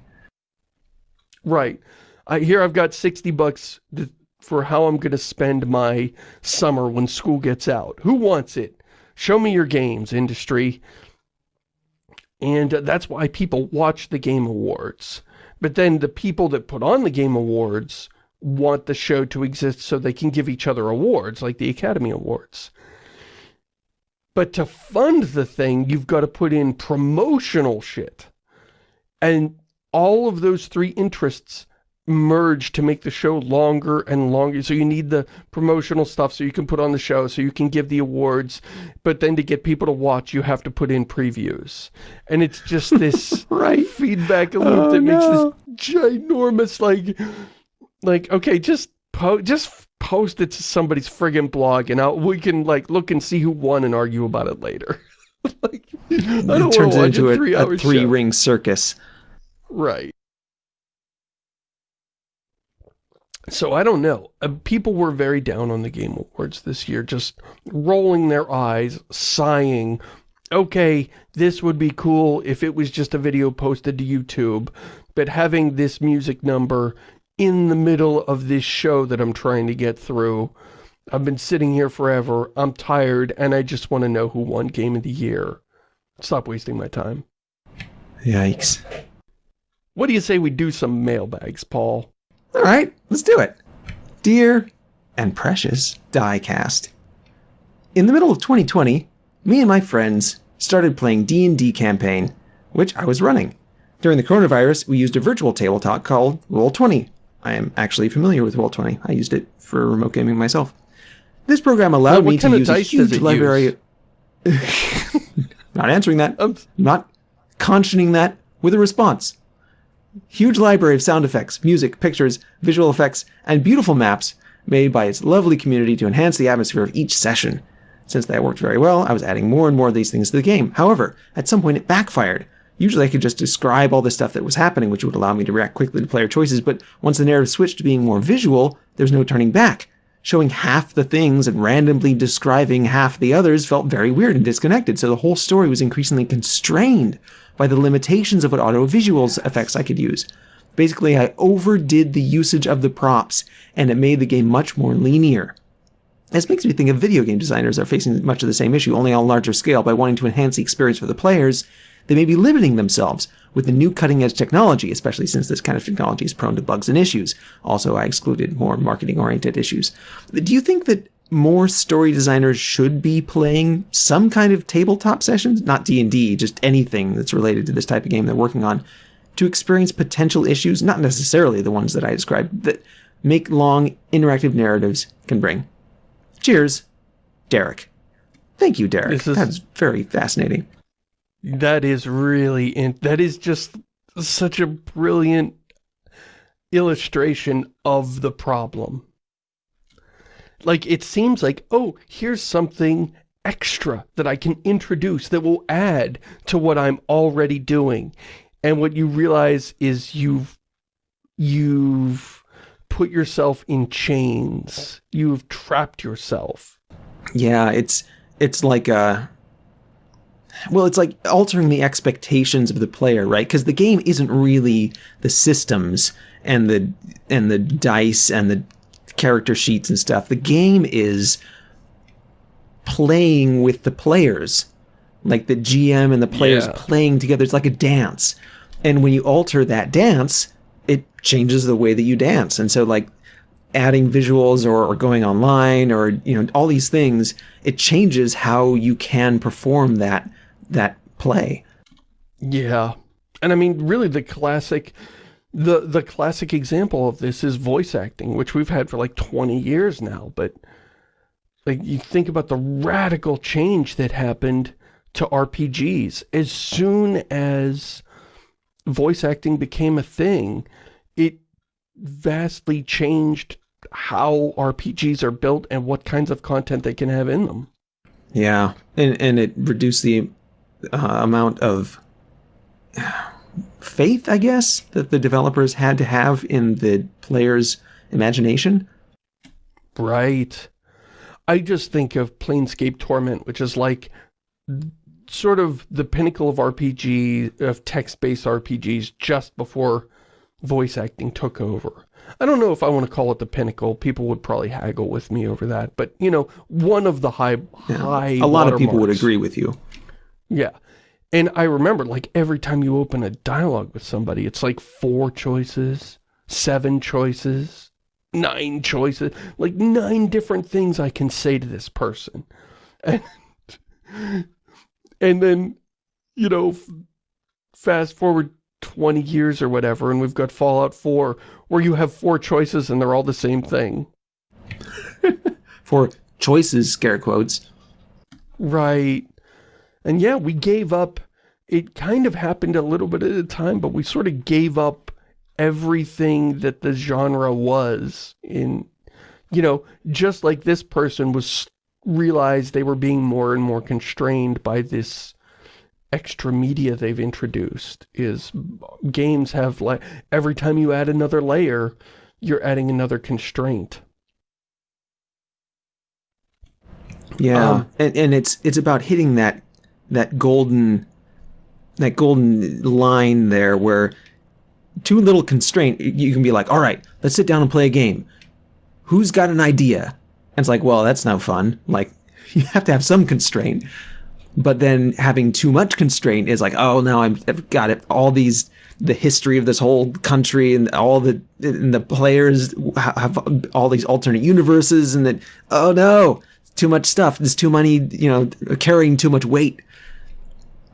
Right. I, here I've got 60 bucks for how I'm going to spend my summer when school gets out. Who wants it? Show me your games, industry. And uh, that's why people watch the Game Awards. But then the people that put on the Game Awards want the show to exist so they can give each other awards, like the Academy Awards. But to fund the thing, you've got to put in promotional shit. And all of those three interests merge to make the show longer and longer. So you need the promotional stuff so you can put on the show, so you can give the awards. But then to get people to watch, you have to put in previews. And it's just this [LAUGHS] right. feedback loop oh, that no. makes this ginormous, like, like, okay, just po just post it to somebody's friggin' blog and I'll, we can like look and see who won and argue about it later. [LAUGHS] like, it turns into a, three, a three ring circus. Right. So I don't know. Uh, people were very down on the Game Awards this year, just rolling their eyes, sighing, okay, this would be cool if it was just a video posted to YouTube, but having this music number in the middle of this show that I'm trying to get through, I've been sitting here forever, I'm tired, and I just want to know who won Game of the Year. Stop wasting my time. Yikes. What do you say we do some mailbags, Paul? All right, let's do it. Dear and precious diecast. In the middle of 2020, me and my friends started playing D&D campaign, which I was running. During the coronavirus, we used a virtual tabletop called Roll20. I am actually familiar with Roll20. I used it for remote gaming myself. This program allowed Now, me to use a huge library. [LAUGHS] Not answering that. Um, not conching that with a response. Huge library of sound effects, music, pictures, visual effects, and beautiful maps made by its lovely community to enhance the atmosphere of each session. Since that worked very well, I was adding more and more of these things to the game. However, at some point it backfired. Usually I could just describe all the stuff that was happening, which would allow me to react quickly to player choices, but once the narrative switched to being more visual, there's no turning back. Showing half the things and randomly describing half the others felt very weird and disconnected, so the whole story was increasingly constrained by the limitations of what audio-visuals effects I could use. Basically, I overdid the usage of the props, and it made the game much more linear. This makes me think of video game designers are facing much of the same issue, only on a larger scale. By wanting to enhance the experience for the players, they may be limiting themselves with the new cutting edge technology, especially since this kind of technology is prone to bugs and issues. Also, I excluded more marketing oriented issues. Do you think that more story designers should be playing some kind of tabletop sessions, not D&D, just anything that's related to this type of game they're working on, to experience potential issues, not necessarily the ones that I described, that make long interactive narratives can bring. Cheers, Derek. Thank you, Derek. Is- That's very fascinating. That is really, in that is just such a brilliant illustration of the problem. Like, it seems like, oh, here's something extra that I can introduce that will add to what I'm already doing. And what you realize is you've, you've put yourself in chains. You've trapped yourself. Yeah, it's it's like uh well, it's like altering the expectations of the player, right? Because the game isn't really the systems and the and the dice and the character sheets and stuff. The game is playing with the players, like the GM and the players Yeah. playing together. It's like a dance, and when you alter that dance, it changes the way that you dance. And so, like adding visuals or, or going online or you know all these things, it changes how you can perform that that play. Yeah. And I mean, really the classic, the, the classic example of this is voice acting, which we've had for like 20 years now, but like you think about the radical change that happened to RPGs. As soon as voice acting became a thing, it vastly changed how RPGs are built and what kinds of content they can have in them. Yeah, and and it reduced the uh, amount of faith, I guess, that the developers had to have in the player's imagination. Right. I just think of Planescape Torment, which is like sort of the pinnacle of RPG, of text-based RPGs just before voice acting took over. I don't know if I want to call it the pinnacle. People would probably haggle with me over that. But, you know, one of the high, Yeah. high a lot of people would agree with you. Yeah. And I remember, like, every time you open a dialogue with somebody, it's like four choices, seven choices, nine choices, like nine different things I can say to this person. And, and then, you know, fast forward 20 years or whatever, and we've got Fallout 4, where you have four choices and they're all the same thing. [LAUGHS] For choices, scare quotes. Right. And yeah, we gave up. It kind of happened a little bit at a time, but we sort of gave up everything that the genre was in, you know, just like this person was realized they were being more and more constrained by this extra media they've introduced is games have like every time you add another layer you're adding another constraint Yeah, Um, and and it's it's about hitting that that golden that golden line there where too little constraint you can be like all right let's sit down and play a game. Who's got an idea? And it's like well that's no fun. Like [LAUGHS] you have to have some constraint. But then having too much constraint is like oh now i've got it. All these the history of this whole country and all the and the players have all these alternate universes and that oh no too much stuff. There's too many you know carrying too much weight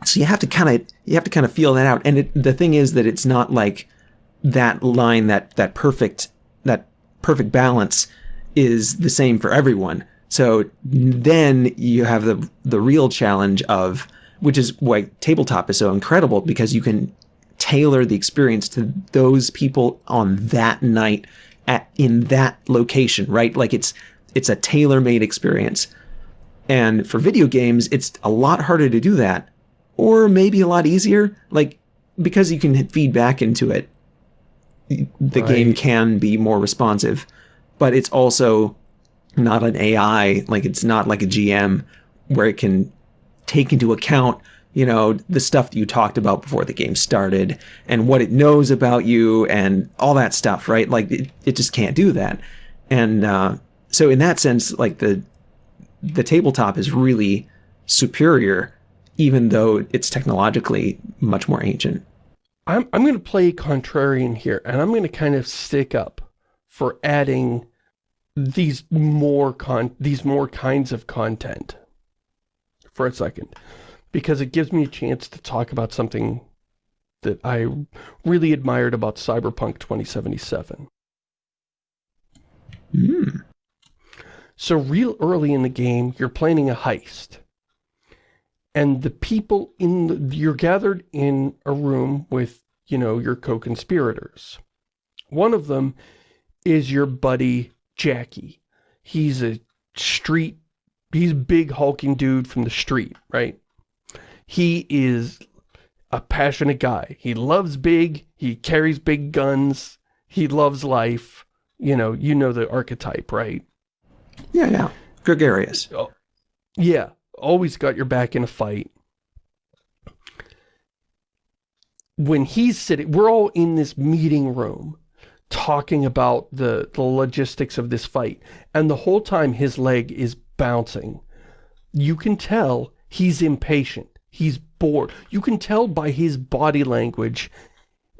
so you have to kind of you have to kind of feel that out and it, the thing is that it's not like that line that that perfect that perfect balance is the same for everyone so then you have the the real challenge of which is why tabletop is so incredible because you can tailor the experience to those people on that night at in that location, right? Like it's it's a tailor-made experience. And for video games, it's a lot harder to do that or maybe a lot easier like because you can feed back into it. The right. game can be more responsive, but it's also not an AI, like it's not like a GM where it can take into account you know, the stuff that you talked about before the game started and what it knows about you and all that stuff, right? Like it, it just can't do that. And uh, so in that sense, like the the tabletop is really superior, even though it's technologically much more ancient. I'm, I'm going to play contrarian here, and I'm going to kind of stick up for adding these more con these more kinds of content for a second because it gives me a chance to talk about something that I really admired about Cyberpunk 2077. Mm. So real early in the game, you're planning a heist. And the people in the, you're gathered in a room with, you know, your co-conspirators. One of them is your buddy Jackie. He's a street, he's a big hulking dude from the street, right? He is a passionate guy. He loves big, he carries big guns, he loves life. You know, you know the archetype, right? Yeah, yeah. Gregarious. Oh, yeah. Always got your back in a fight. When he's sitting, we're all in this meeting room talking about the, the logistics of this fight. And the whole time his leg is bouncing. You can tell he's impatient. He's bored. You can tell by his body language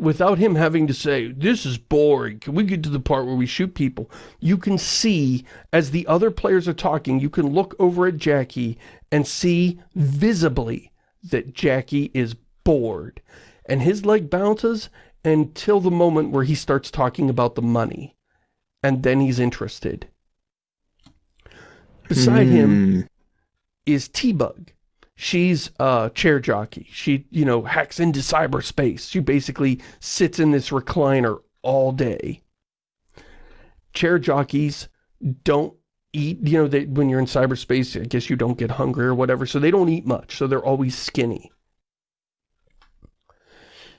without him having to say, this is boring, can we get to the part where we shoot people? You can see, as the other players are talking, you can look over at Jackie and see visibly that Jackie is bored. And his leg bounces until the moment where he starts talking about the money. And then he's interested. Beside him hmm. is T-Bug she's a chair jockey. She, you know, hacks into cyberspace. She basically sits in this recliner all day. Chair jockeys don't eat, you know, they, when you're in cyberspace, I guess you don't get hungry or whatever, so they don't eat much, so they're always skinny.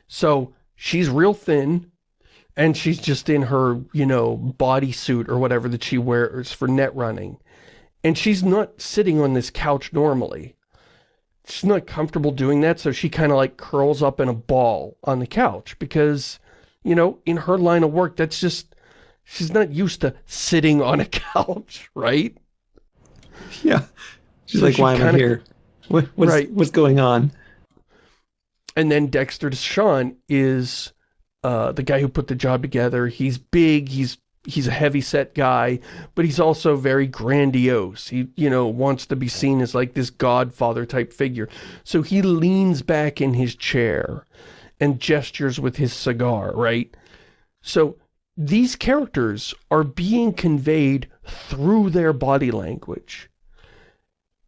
So she's real thin, and she's just in her, you know, bodysuit or whatever that she wears for net running. And she's not sitting on this couch normally she's not comfortable doing that, so she kind of like curls up in a ball on the couch because, you know, in her line of work, that's just, she's not used to sitting on a [LAUGHS] couch, right? Yeah. She's so like, she why am I here? What, what's, right. what's going on? And then Dexter DeShawn is uh, the guy who put the job together. He's big, he's he's a heavy-set guy, but he's also very grandiose. He, you know, wants to be seen as like this godfather type figure. So he leans back in his chair and gestures with his cigar, right? So these characters are being conveyed through their body language.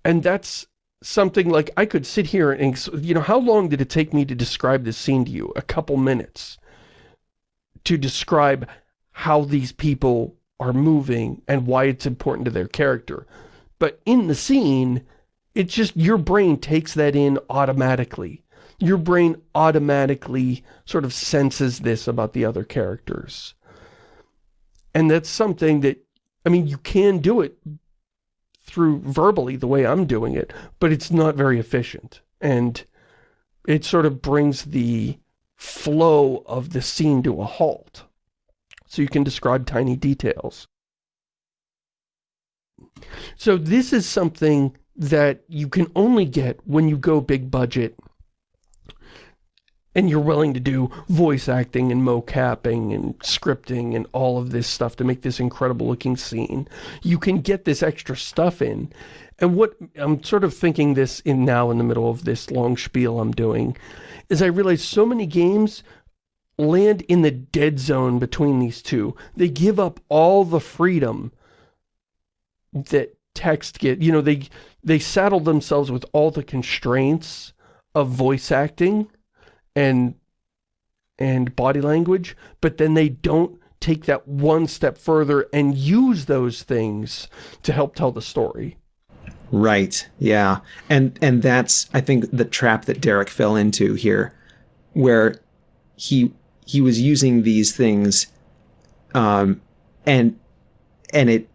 And that's something like I could sit here and, you know, how long did it take me to describe this scene to you? A couple minutes to describe how these people are moving and why it's important to their character. But in the scene, it's just your brain takes that in automatically. Your brain automatically sort of senses this about the other characters. And that's something that, I mean, you can do it through verbally the way I'm doing it, but it's not very efficient. and it sort of brings the flow of the scene to a halt. So you can describe tiny details. So this is something that you can only get when you go big budget and you're willing to do voice acting and mocapping and scripting and all of this stuff to make this incredible looking scene. You can get this extra stuff in. And what I'm sort of thinking this in now in the middle of this long spiel I'm doing is I realize so many games land in the dead zone between these two. They give up all the freedom that text get, you know, they they saddle themselves with all the constraints of voice acting and and body language, but then they don't take that one step further and use those things to help tell the story. Right. Yeah. And and that's I think the trap that Derek fell into here where he he was using these things um and and it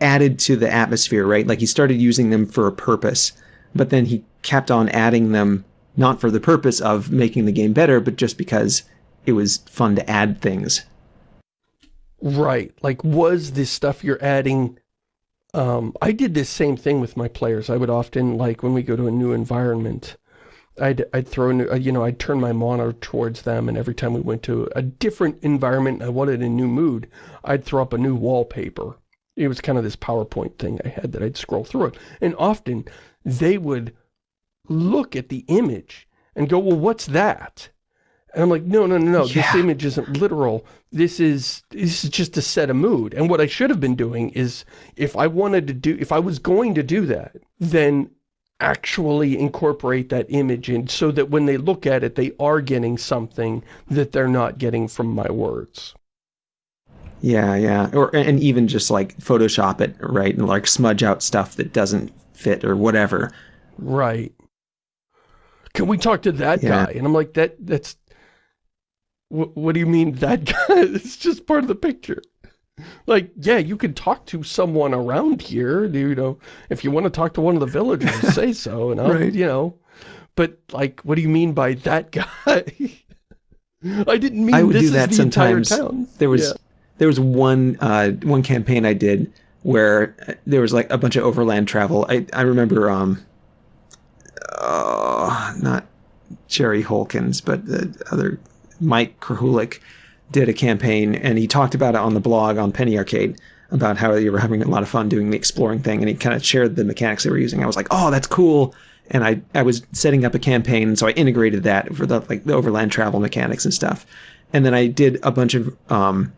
added to the atmosphere, right? Like he started using them for a purpose, but then he kept on adding them not for the purpose of making the game better, but just because it was fun to add things. Right. Like, was this stuff you're adding... Um, I did this same thing with my players. I would often, like, when we go to a new environment, I'd, I'd throw, new, uh, you know, I'd turn my monitor towards them, and every time we went to a different environment, I wanted a new mood, I'd throw up a new wallpaper. It was kind of this PowerPoint thing I had that I'd scroll through it. And often, they would look at the image and go, well, what's that? And I'm like, no, no, no, no, yeah. this image isn't literal. This is, this is just to set a mood. And what I should have been doing is, if I wanted to do, if I was going to do that, then actually incorporate that image in so that when they look at it, they are getting something that they're not getting from my words. Yeah, yeah. Or, and even just like Photoshop it, right? And like smudge out stuff that doesn't fit or whatever. Right can we talk to that yeah. guy? And I'm like, that that's, what, what do you mean that guy? [LAUGHS] it's just part of the picture. Like, yeah, you could talk to someone around here, you know, if you want to talk to one of the villagers, [LAUGHS] say so, and I'll, right. you know, but like, what do you mean by that [LAUGHS] guy? I didn't mean I would do that sometimes. There was, yeah. there was one, uh, one campaign I did where there was like a bunch of overland travel. I, I remember, um, uh, not Jerry Holkins, but the other Mike Krahulik did a campaign, and he talked about it on the blog on Penny Arcade about how they were having a lot of fun doing the exploring thing, and he kind of shared the mechanics they were using. I was like, oh, that's cool. And I, I was setting up a campaign, so I integrated that for the like the overland travel mechanics and stuff. And then I did a bunch of um,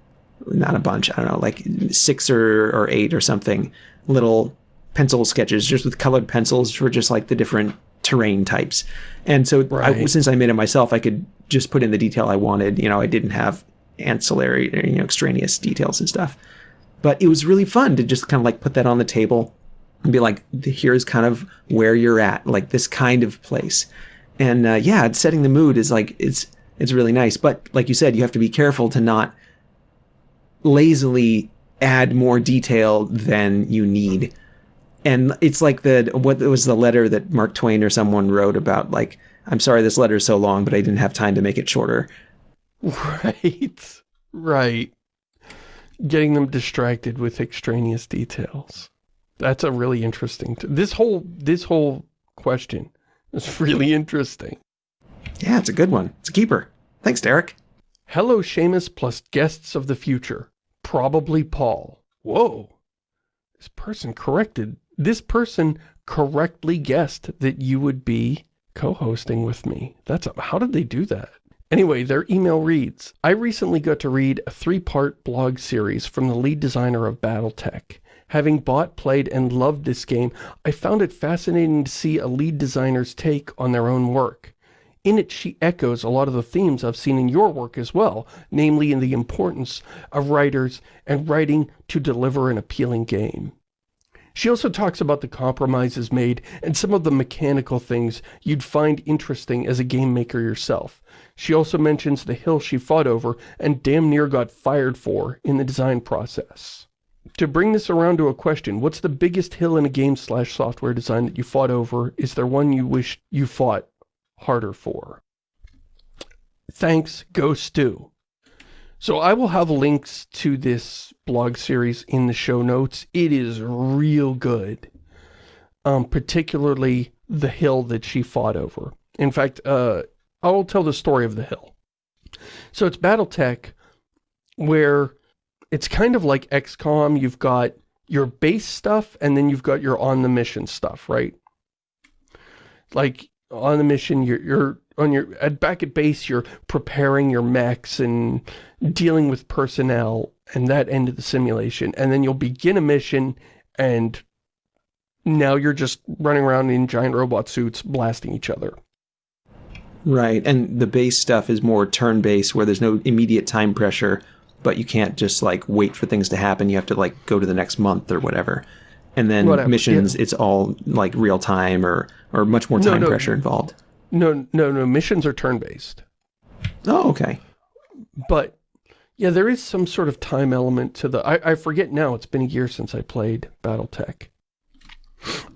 not a bunch, I don't know, like six or, or eight or something little pencil sketches just with colored pencils for just like the different terrain types. And so right. I, since I made it myself, I could just put in the detail I wanted. You know, I didn't have ancillary, you know, extraneous details and stuff. But it was really fun to just kind of like put that on the table and be like, here's kind of where you're at, like this kind of place. And uh, yeah, setting the mood is like, it's, it's really nice. But like you said, you have to be careful to not lazily add more detail than you need and it's like the what was the letter that Mark Twain or someone wrote about like I'm sorry this letter is so long but I didn't have time to make it shorter. Right. Right. Getting them distracted with extraneous details. That's a really interesting this whole this whole question is [LAUGHS] really interesting. Yeah, it's a good one. It's a keeper. Thanks, Derek. Hello, Shamus plus guests of the future. Probably Paul. Whoa. This person corrected this person correctly guessed that you would be co-hosting with me. That's a, How did they do that? Anyway, their email reads, I recently got to read a three-part blog series from the lead designer of Battletech. Having bought, played, and loved this game, I found it fascinating to see a lead designer's take on their own work. In it, she echoes a lot of the themes I've seen in your work as well, namely in the importance of writers and writing to deliver an appealing game. She also talks about the compromises made and some of the mechanical things you'd find interesting as a game maker yourself. She also mentions the hill she fought over and damn near got fired for in the design process. to bring this around to a question, what's the biggest hill in a game slash software design that you fought over? Is there one you wish you fought harder for? Thanks, Go Stew. So I will have links to this blog series in the show notes. It is real good. Um, particularly the hill that she fought over. In fact, uh, I will tell the story of the hill. So it's Battletech where it's kind of like XCOM. You've got your base stuff and then you've got your on the mission stuff, right? Like on the mission, you're, you're on your at back at base, you're preparing your mechs and dealing with personnel and that end of the simulation. And then you'll begin a mission and now you're just running around in giant robot suits blasting each other. Right, and the base stuff is more turn-based where there's no immediate time pressure, but you can't just like wait for things to happen. You have to like go to the next month or whatever. And then whatever, missions, yeah. it's all like real time or or much more time no, no, pressure involved. No, no, no. Missions are turn-based. Oh, okay. But yeah, there is some sort of time element to the. I, I forget now. It's been a year since I played BattleTech.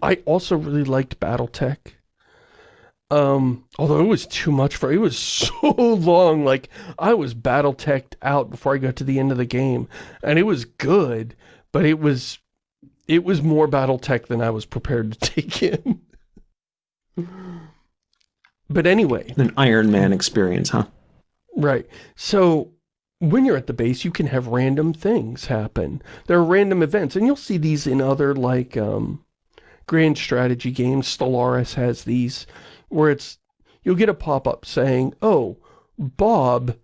I also really liked BattleTech. Um, although it was too much for, it was [LAUGHS] so long, like, I was battle-teched out before I got to the end of the game, and it was good, but it was, it was more battle-tech than I was prepared to [LAUGHS] take in. but anyway. An Iron Man experience, huh? Right. So, when you're at the base, you can have random things happen. There are random events, and you'll see these in other, like, um, grand strategy games. Stellaris has these where it's, you'll get a pop-up saying, oh, Bob,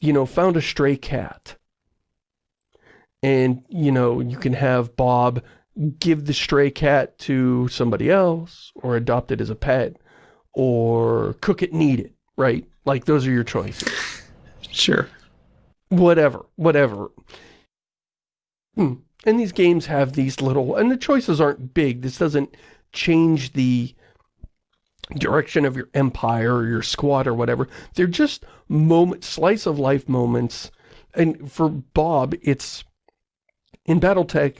you know, found a stray cat. And, you know, you can have Bob give the stray cat to somebody else, or adopt it as a pet, or cook it and eat it, right? Like, those are your choices. Sure. Whatever, whatever. Hmm. And these games have these little, and the choices aren't big. This doesn't change the direction of your empire or your squad or whatever. They're just moment, slice of life moments. And for Bob, it's in Battletech,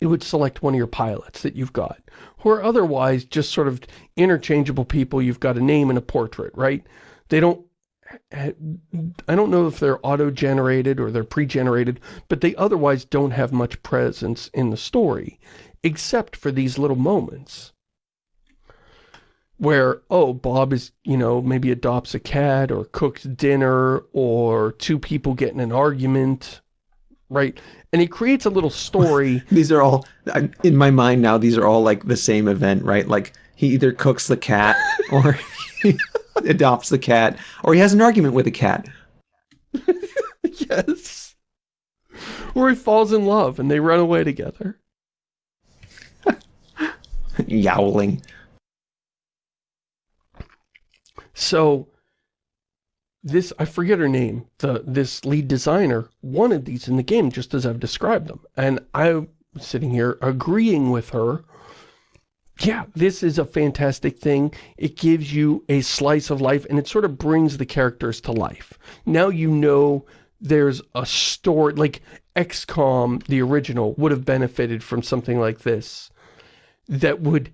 it would select one of your pilots that you've got. Who are otherwise just sort of interchangeable people. You've got a name and a portrait, right? They don't I don't know if they're auto-generated or they're pre-generated, but they otherwise don't have much presence in the story, except for these little moments where, oh, Bob is, you know, maybe adopts a cat or cooks dinner or two people get in an argument, right? And he creates a little story. [LAUGHS] these are all, in my mind now, these are all like the same event, right? Like he either cooks the cat [LAUGHS] or he adopts the cat or he has an argument with a cat. [LAUGHS] yes. Or he falls in love and they run away together. [LAUGHS] Yowling. So this, I forget her name, the this lead designer wanted these in the game just as I've described them. And I'm sitting here agreeing with her. Yeah, this is a fantastic thing. It gives you a slice of life and it sort of brings the characters to life. Now you know there's a story, like XCOM, the original, would have benefited from something like this that would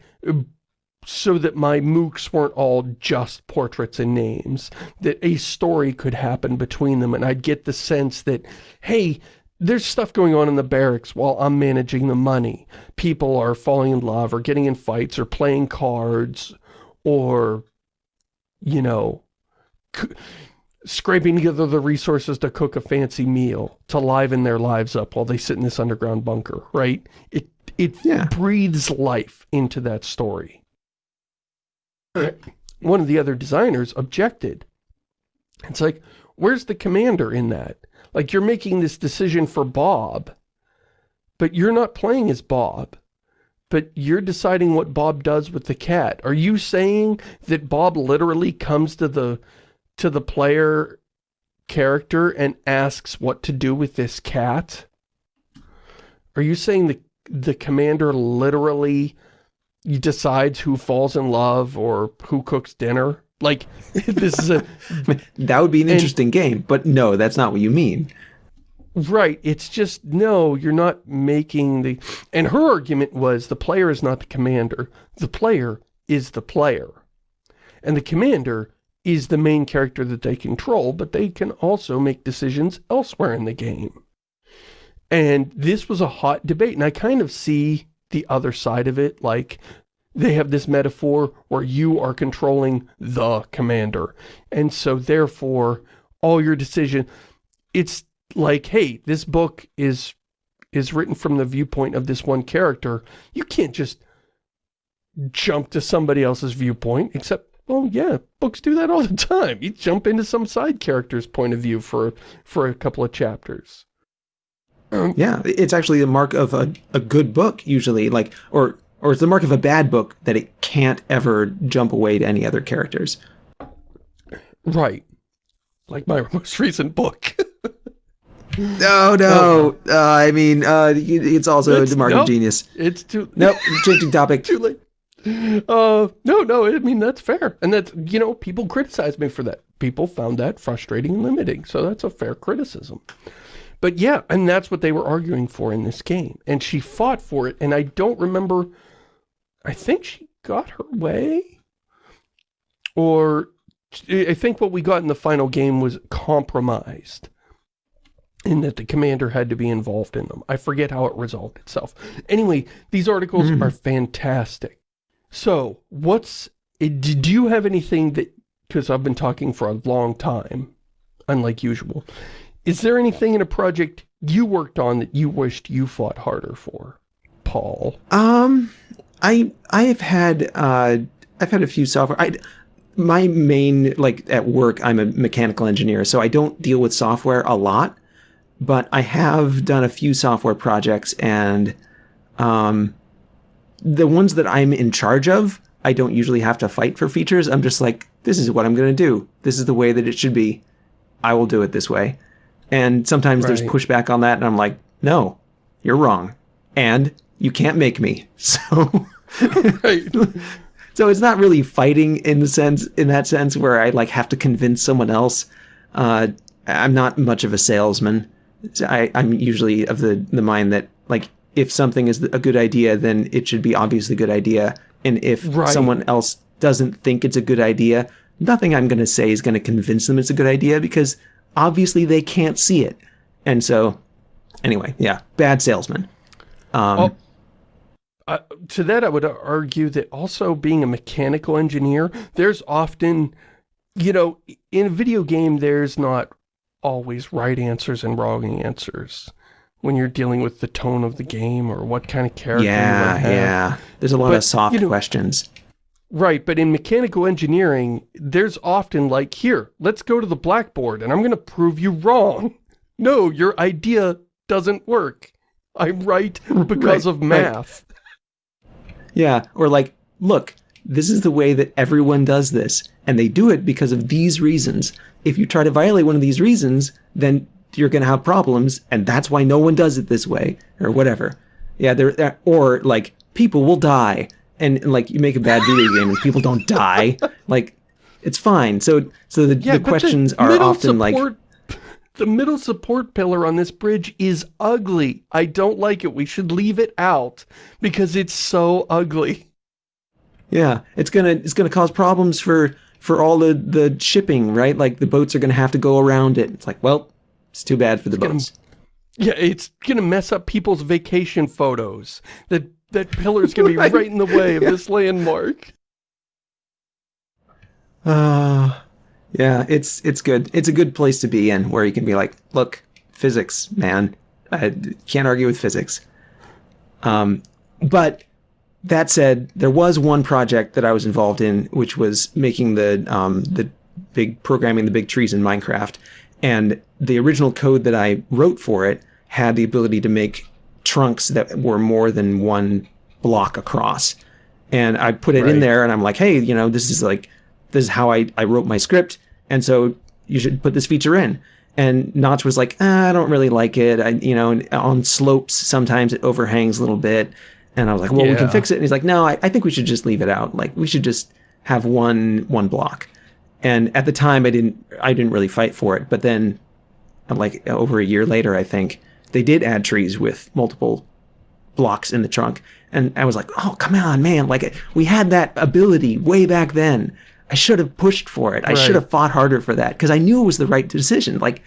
so that my mooks weren't all just portraits and names, that a story could happen between them, and I'd get the sense that, hey, there's stuff going on in the barracks while I'm managing the money. People are falling in love, or getting in fights, or playing cards, or, you know, scraping together the resources to cook a fancy meal, to liven their lives up while they sit in this underground bunker, right? It, it yeah. breathes life into that story one of the other designers objected. It's like, where's the commander in that? Like, you're making this decision for Bob, but you're not playing as Bob. But you're deciding what Bob does with the cat. Are you saying that Bob literally comes to the to the player character and asks what to do with this cat? Are you saying the the commander literally decides who falls in love or who cooks dinner. Like, [LAUGHS] this is a... [LAUGHS] that would be an interesting and, game, but no, that's not what you mean. Right. It's just, no, you're not making the... And her argument was the player is not the commander. The player is the player. And the commander is the main character that they control, but they can also make decisions elsewhere in the game. And this was a hot debate, and I kind of see the other side of it, like they have this metaphor where you are controlling the commander. And so therefore, all your decision, it's like, hey, this book is is written from the viewpoint of this one character. You can't just jump to somebody else's viewpoint, except, well, yeah, books do that all the time. You jump into some side character's point of view for, for a couple of chapters. Yeah, it's actually the mark of a, a good book, usually, like, or or it's the mark of a bad book that it can't ever jump away to any other characters. Right. Like my [LAUGHS] most recent book. no, no. Uh, I mean, uh, it's also it's, the mark nope, of genius. It's too... [LAUGHS] Nope, changing topic. too late. Uh, no, no, I mean, that's fair. And that's, you know, people criticized me for that. People found that frustrating and limiting. So that's a fair criticism. But yeah, and that's what they were arguing for in this game. And she fought for it, and I don't remember... I think she got her way? Or... I think what we got in the final game was compromised. In that the commander had to be involved in them. I forget how it resolved itself. Anyway, these articles mm. are fantastic. So, what's... Do you have anything that... Because I've been talking for a long time, unlike usual. Is there anything in a project you worked on that you wished you fought harder for, Paul? Um, I I've had uh I've had a few software. I my main like at work I'm a mechanical engineer, so I don't deal with software a lot, but I have done a few software projects and um the ones that I'm in charge of, I don't usually have to fight for features. I'm just like, this is what I'm going to do. This is the way that it should be. I will do it this way. And sometimes right. there's pushback on that, and I'm like, no, you're wrong. And you can't make me. [LAUGHS] So right. So it's not really fighting in the sense in that sense where I like have to convince someone else. Uh, I'm not much of a salesman. I, I'm usually of the the mind that like if something is a good idea, then it should be obviously a good idea. And if right. someone else doesn't think it's a good idea, nothing I'm going to say is going to convince them it's a good idea because obviously they can't see it. And so, anyway, yeah, bad salesman. Um, well, uh, to that, I would argue that also being a mechanical engineer, there's often, you know, in a video game, there's not always right answers and wrong answers when you're dealing with the tone of the game or what kind of character yeah, Yeah, There's a lot but, of soft you know, questions. Right, but in mechanical engineering, there's often like, here, let's go to the blackboard and I'm going to prove you wrong. No, your idea doesn't work. I'm right [LAUGHS] because right, of math. Yeah, or like, look, this is the way that everyone does this, and they do it because of these reasons. If you try to violate one of these reasons, then you're going to have problems, and that's why no one does it this way, or whatever. Yeah, there, or like, people will die and, and, like you make a bad video game and people don't die, [LAUGHS] like it's fine. So so the, yeah, the questions are often support, like the middle support pillar on this bridge is ugly. I don't like it. We should leave it out because it's so ugly. Yeah, it's gonna it's gonna cause problems for for all the the shipping, right? Like the boats are gonna have to go around it. It's like, well, it's too bad for the it's boats. Gonna, yeah, it's gonna mess up people's vacation photos. That that pillar's gonna be [LAUGHS] right, right in the way of yeah. this landmark. Uh, yeah, it's it's good. It's a good place to be in, where you can be like, look, physics, man. I can't argue with physics. Um, but that said, there was one project that I was involved in, which was making the um, the big programming the big trees in Minecraft, and the original code that I wrote for it had the ability to make trunks that were more than one block across. And I put it right. in there and I'm like, hey, you know, this is like, this is how I, I wrote my script. And so you should put this feature in. And Notch was like, ah, I don't really like it. I, you know, on slopes, sometimes it overhangs a little bit. And I was like, well, yeah. we can fix it. And he's like, no, I, I think we should just leave it out. Like, we should just have one, one block. And at the time, I didn't, I didn't really fight for it. But then like over a year later, I think, they did add trees with multiple blocks in the trunk. And I was like, oh, come on, man. Like, we had that ability way back then. I should have pushed for it. I should have fought harder for that because I knew it was the right decision. Like,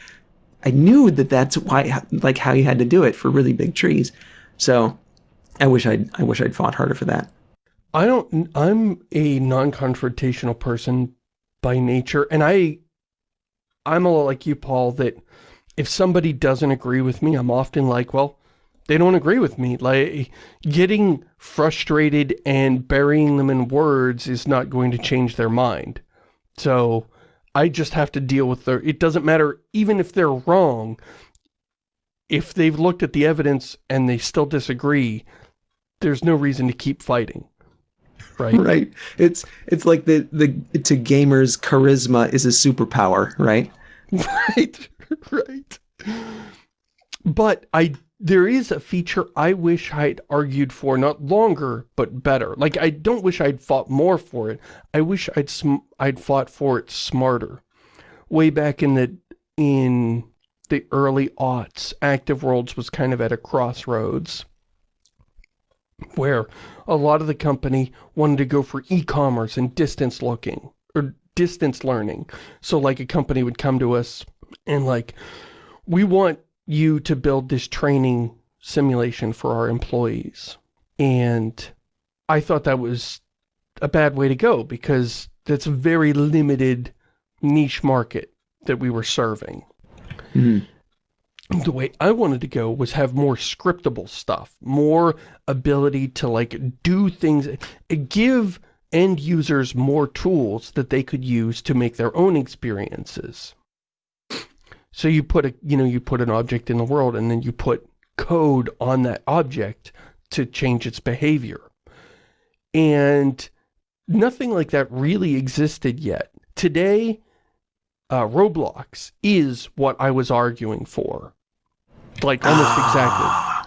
I knew that that's why, like, how you had to do it for really big trees. So, I wish I'd, I wish I'd fought harder for that. I don't, I'm a non-confrontational person by nature, and I, I'm a lot like you, Paul, that if somebody doesn't agree with me, I'm often like, well, they don't agree with me. Like, getting frustrated and burying them in words is not going to change their mind. So, I just have to deal with their, it doesn't matter, even if they're wrong, if they've looked at the evidence and they still disagree, there's no reason to keep fighting. Right. [LAUGHS] Right. It's it's like the the to gamers charisma is a superpower, right? [LAUGHS] Right. [LAUGHS] Right. But I there is a feature I wish I'd argued for, not longer, but better. Like, I don't wish I'd fought more for it. I wish I'd I'd fought for it smarter. Way back in the, in the early aughts, Active Worlds was kind of at a crossroads where a lot of the company wanted to go for e-commerce and distance looking, or distance learning. So, like, a company would come to us and, like, we want you to build this training simulation for our employees. And I thought that was a bad way to go because that's a very limited niche market that we were serving. Mm. The way I wanted to go was have more scriptable stuff, more ability to like do things, give end users more tools that they could use to make their own experiences. So you put a, you know, you put an object in the world and then you put code on that object to change its behavior. And nothing like that really existed yet. Today, uh, Roblox is what I was arguing for. Like, almost exactly. [SIGHS]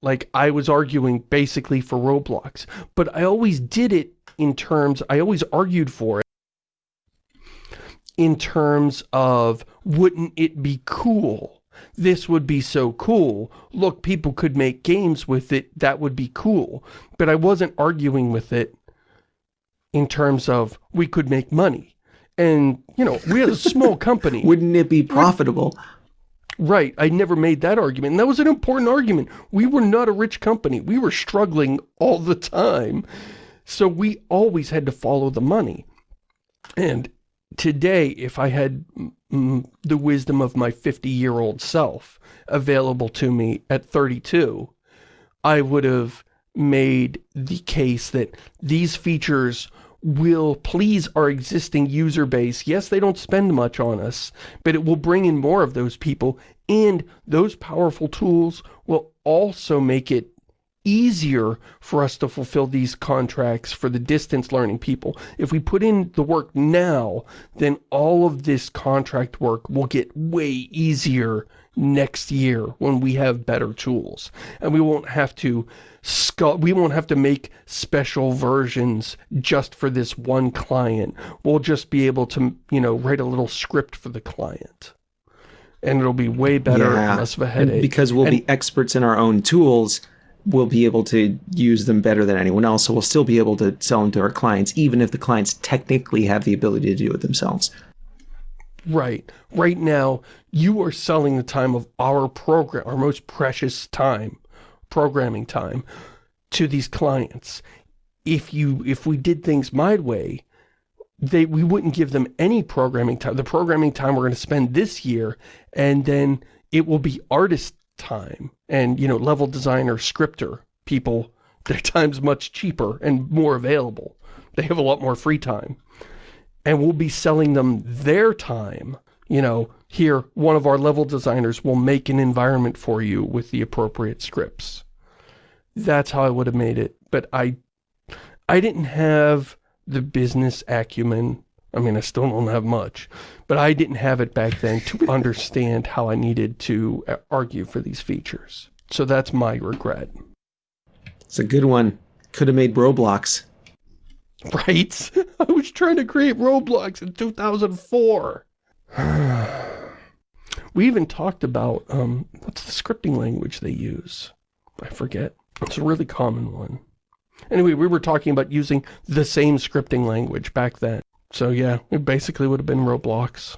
Like, I was arguing basically for Roblox. But I always did it in terms, I always argued for it in terms of wouldn't it be cool? This would be so cool. Look, people could make games with it. That would be cool. But I wasn't arguing with it in terms of we could make money. And, you know, we're a small [LAUGHS] company. Wouldn't it be profitable? Right. I never made that argument. And that was an important argument. We were not a rich company. We were struggling all the time. So we always had to follow the money. And today, if I had the wisdom of my 50-year-old self available to me at 32, I would have made the case that these features will please our existing user base. Yes, they don't spend much on us, but it will bring in more of those people, and those powerful tools will also make it easier for us to fulfill these contracts for the distance learning people. If we put in the work now, then all of this contract work will get way easier next year when we have better tools. And we won't have to we won't have to make special versions just for this one client. We'll just be able to, you know, write a little script for the client. And it'll be way better yeah. less of a headache. And because we'll and, be experts in our own tools, we'll be able to use them better than anyone else. So we'll still be able to sell them to our clients, even if the clients technically have the ability to do it themselves. Right. Right now, you are selling the time of our program, our most precious time, programming time, to these clients. If you, if we did things my way, they, we wouldn't give them any programming time. The programming time we're going to spend this year, and then it will be artist time. And, you know, level designer, scripter people, [LAUGHS] their time's much cheaper and more available. They have a lot more free time. And we'll be selling them their time. You know, here, one of our level designers will make an environment for you with the appropriate scripts. That's how I would have made it. But I, I didn't have the business acumen I mean, I still don't have much, but I didn't have it back then to [LAUGHS] understand how I needed to uh, argue for these features. So that's my regret. It's a good one. Could have made Roblox. Right? [LAUGHS] I was trying to create Roblox in 2004. [SIGHS] We even talked about, um, what's the scripting language they use? I forget. It's a really common one. Anyway, we were talking about using the same scripting language back then. So yeah, it basically would have been Roblox.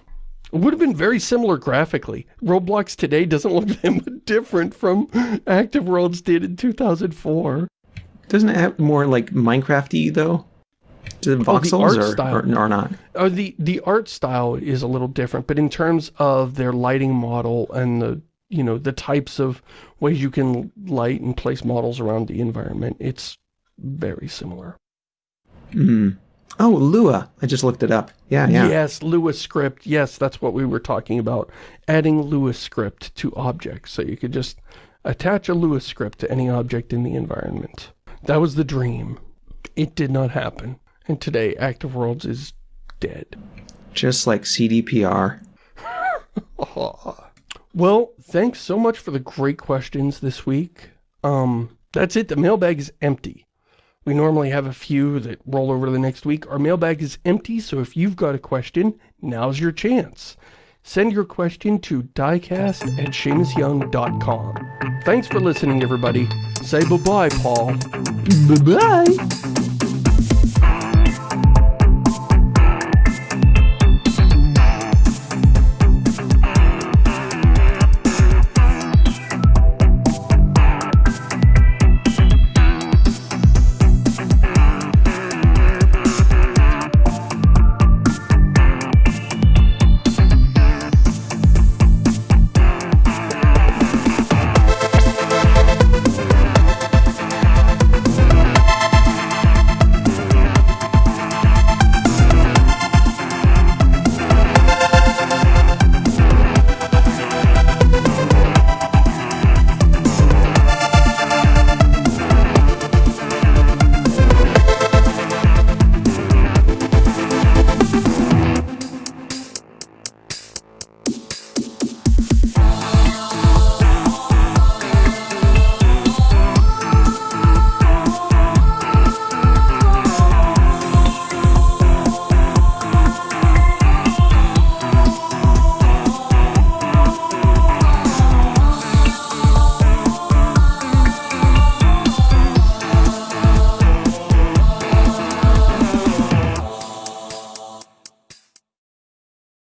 It would have been very similar graphically. Roblox today doesn't look [LAUGHS] that different from Active Worlds did in 2004. Doesn't it have more like Minecraft-y though? The voxels style. or, or not? Uh, the, the art style is a little different, but in terms of their lighting model and the, you know, the types of ways you can light and place models around the environment, it's very similar. Hmm. Oh, Lua. I just looked it up. Yeah, yeah. Yes, Lua script. Yes, that's what we were talking about. Adding Lua script to objects. So you could just attach a Lua script to any object in the environment. That was the dream. It did not happen. And today, Active Worlds is dead. Just like CDPR. [LAUGHS] Well, thanks so much for the great questions this week. Um, that's it. The mailbag is empty. We normally have a few that roll over to the next week. Our mailbag is empty, so if you've got a question, now's your chance. Send your question to diecast at ShamusYoung.com. Thanks for listening, everybody. Say bye-bye, Paul. Bye-bye.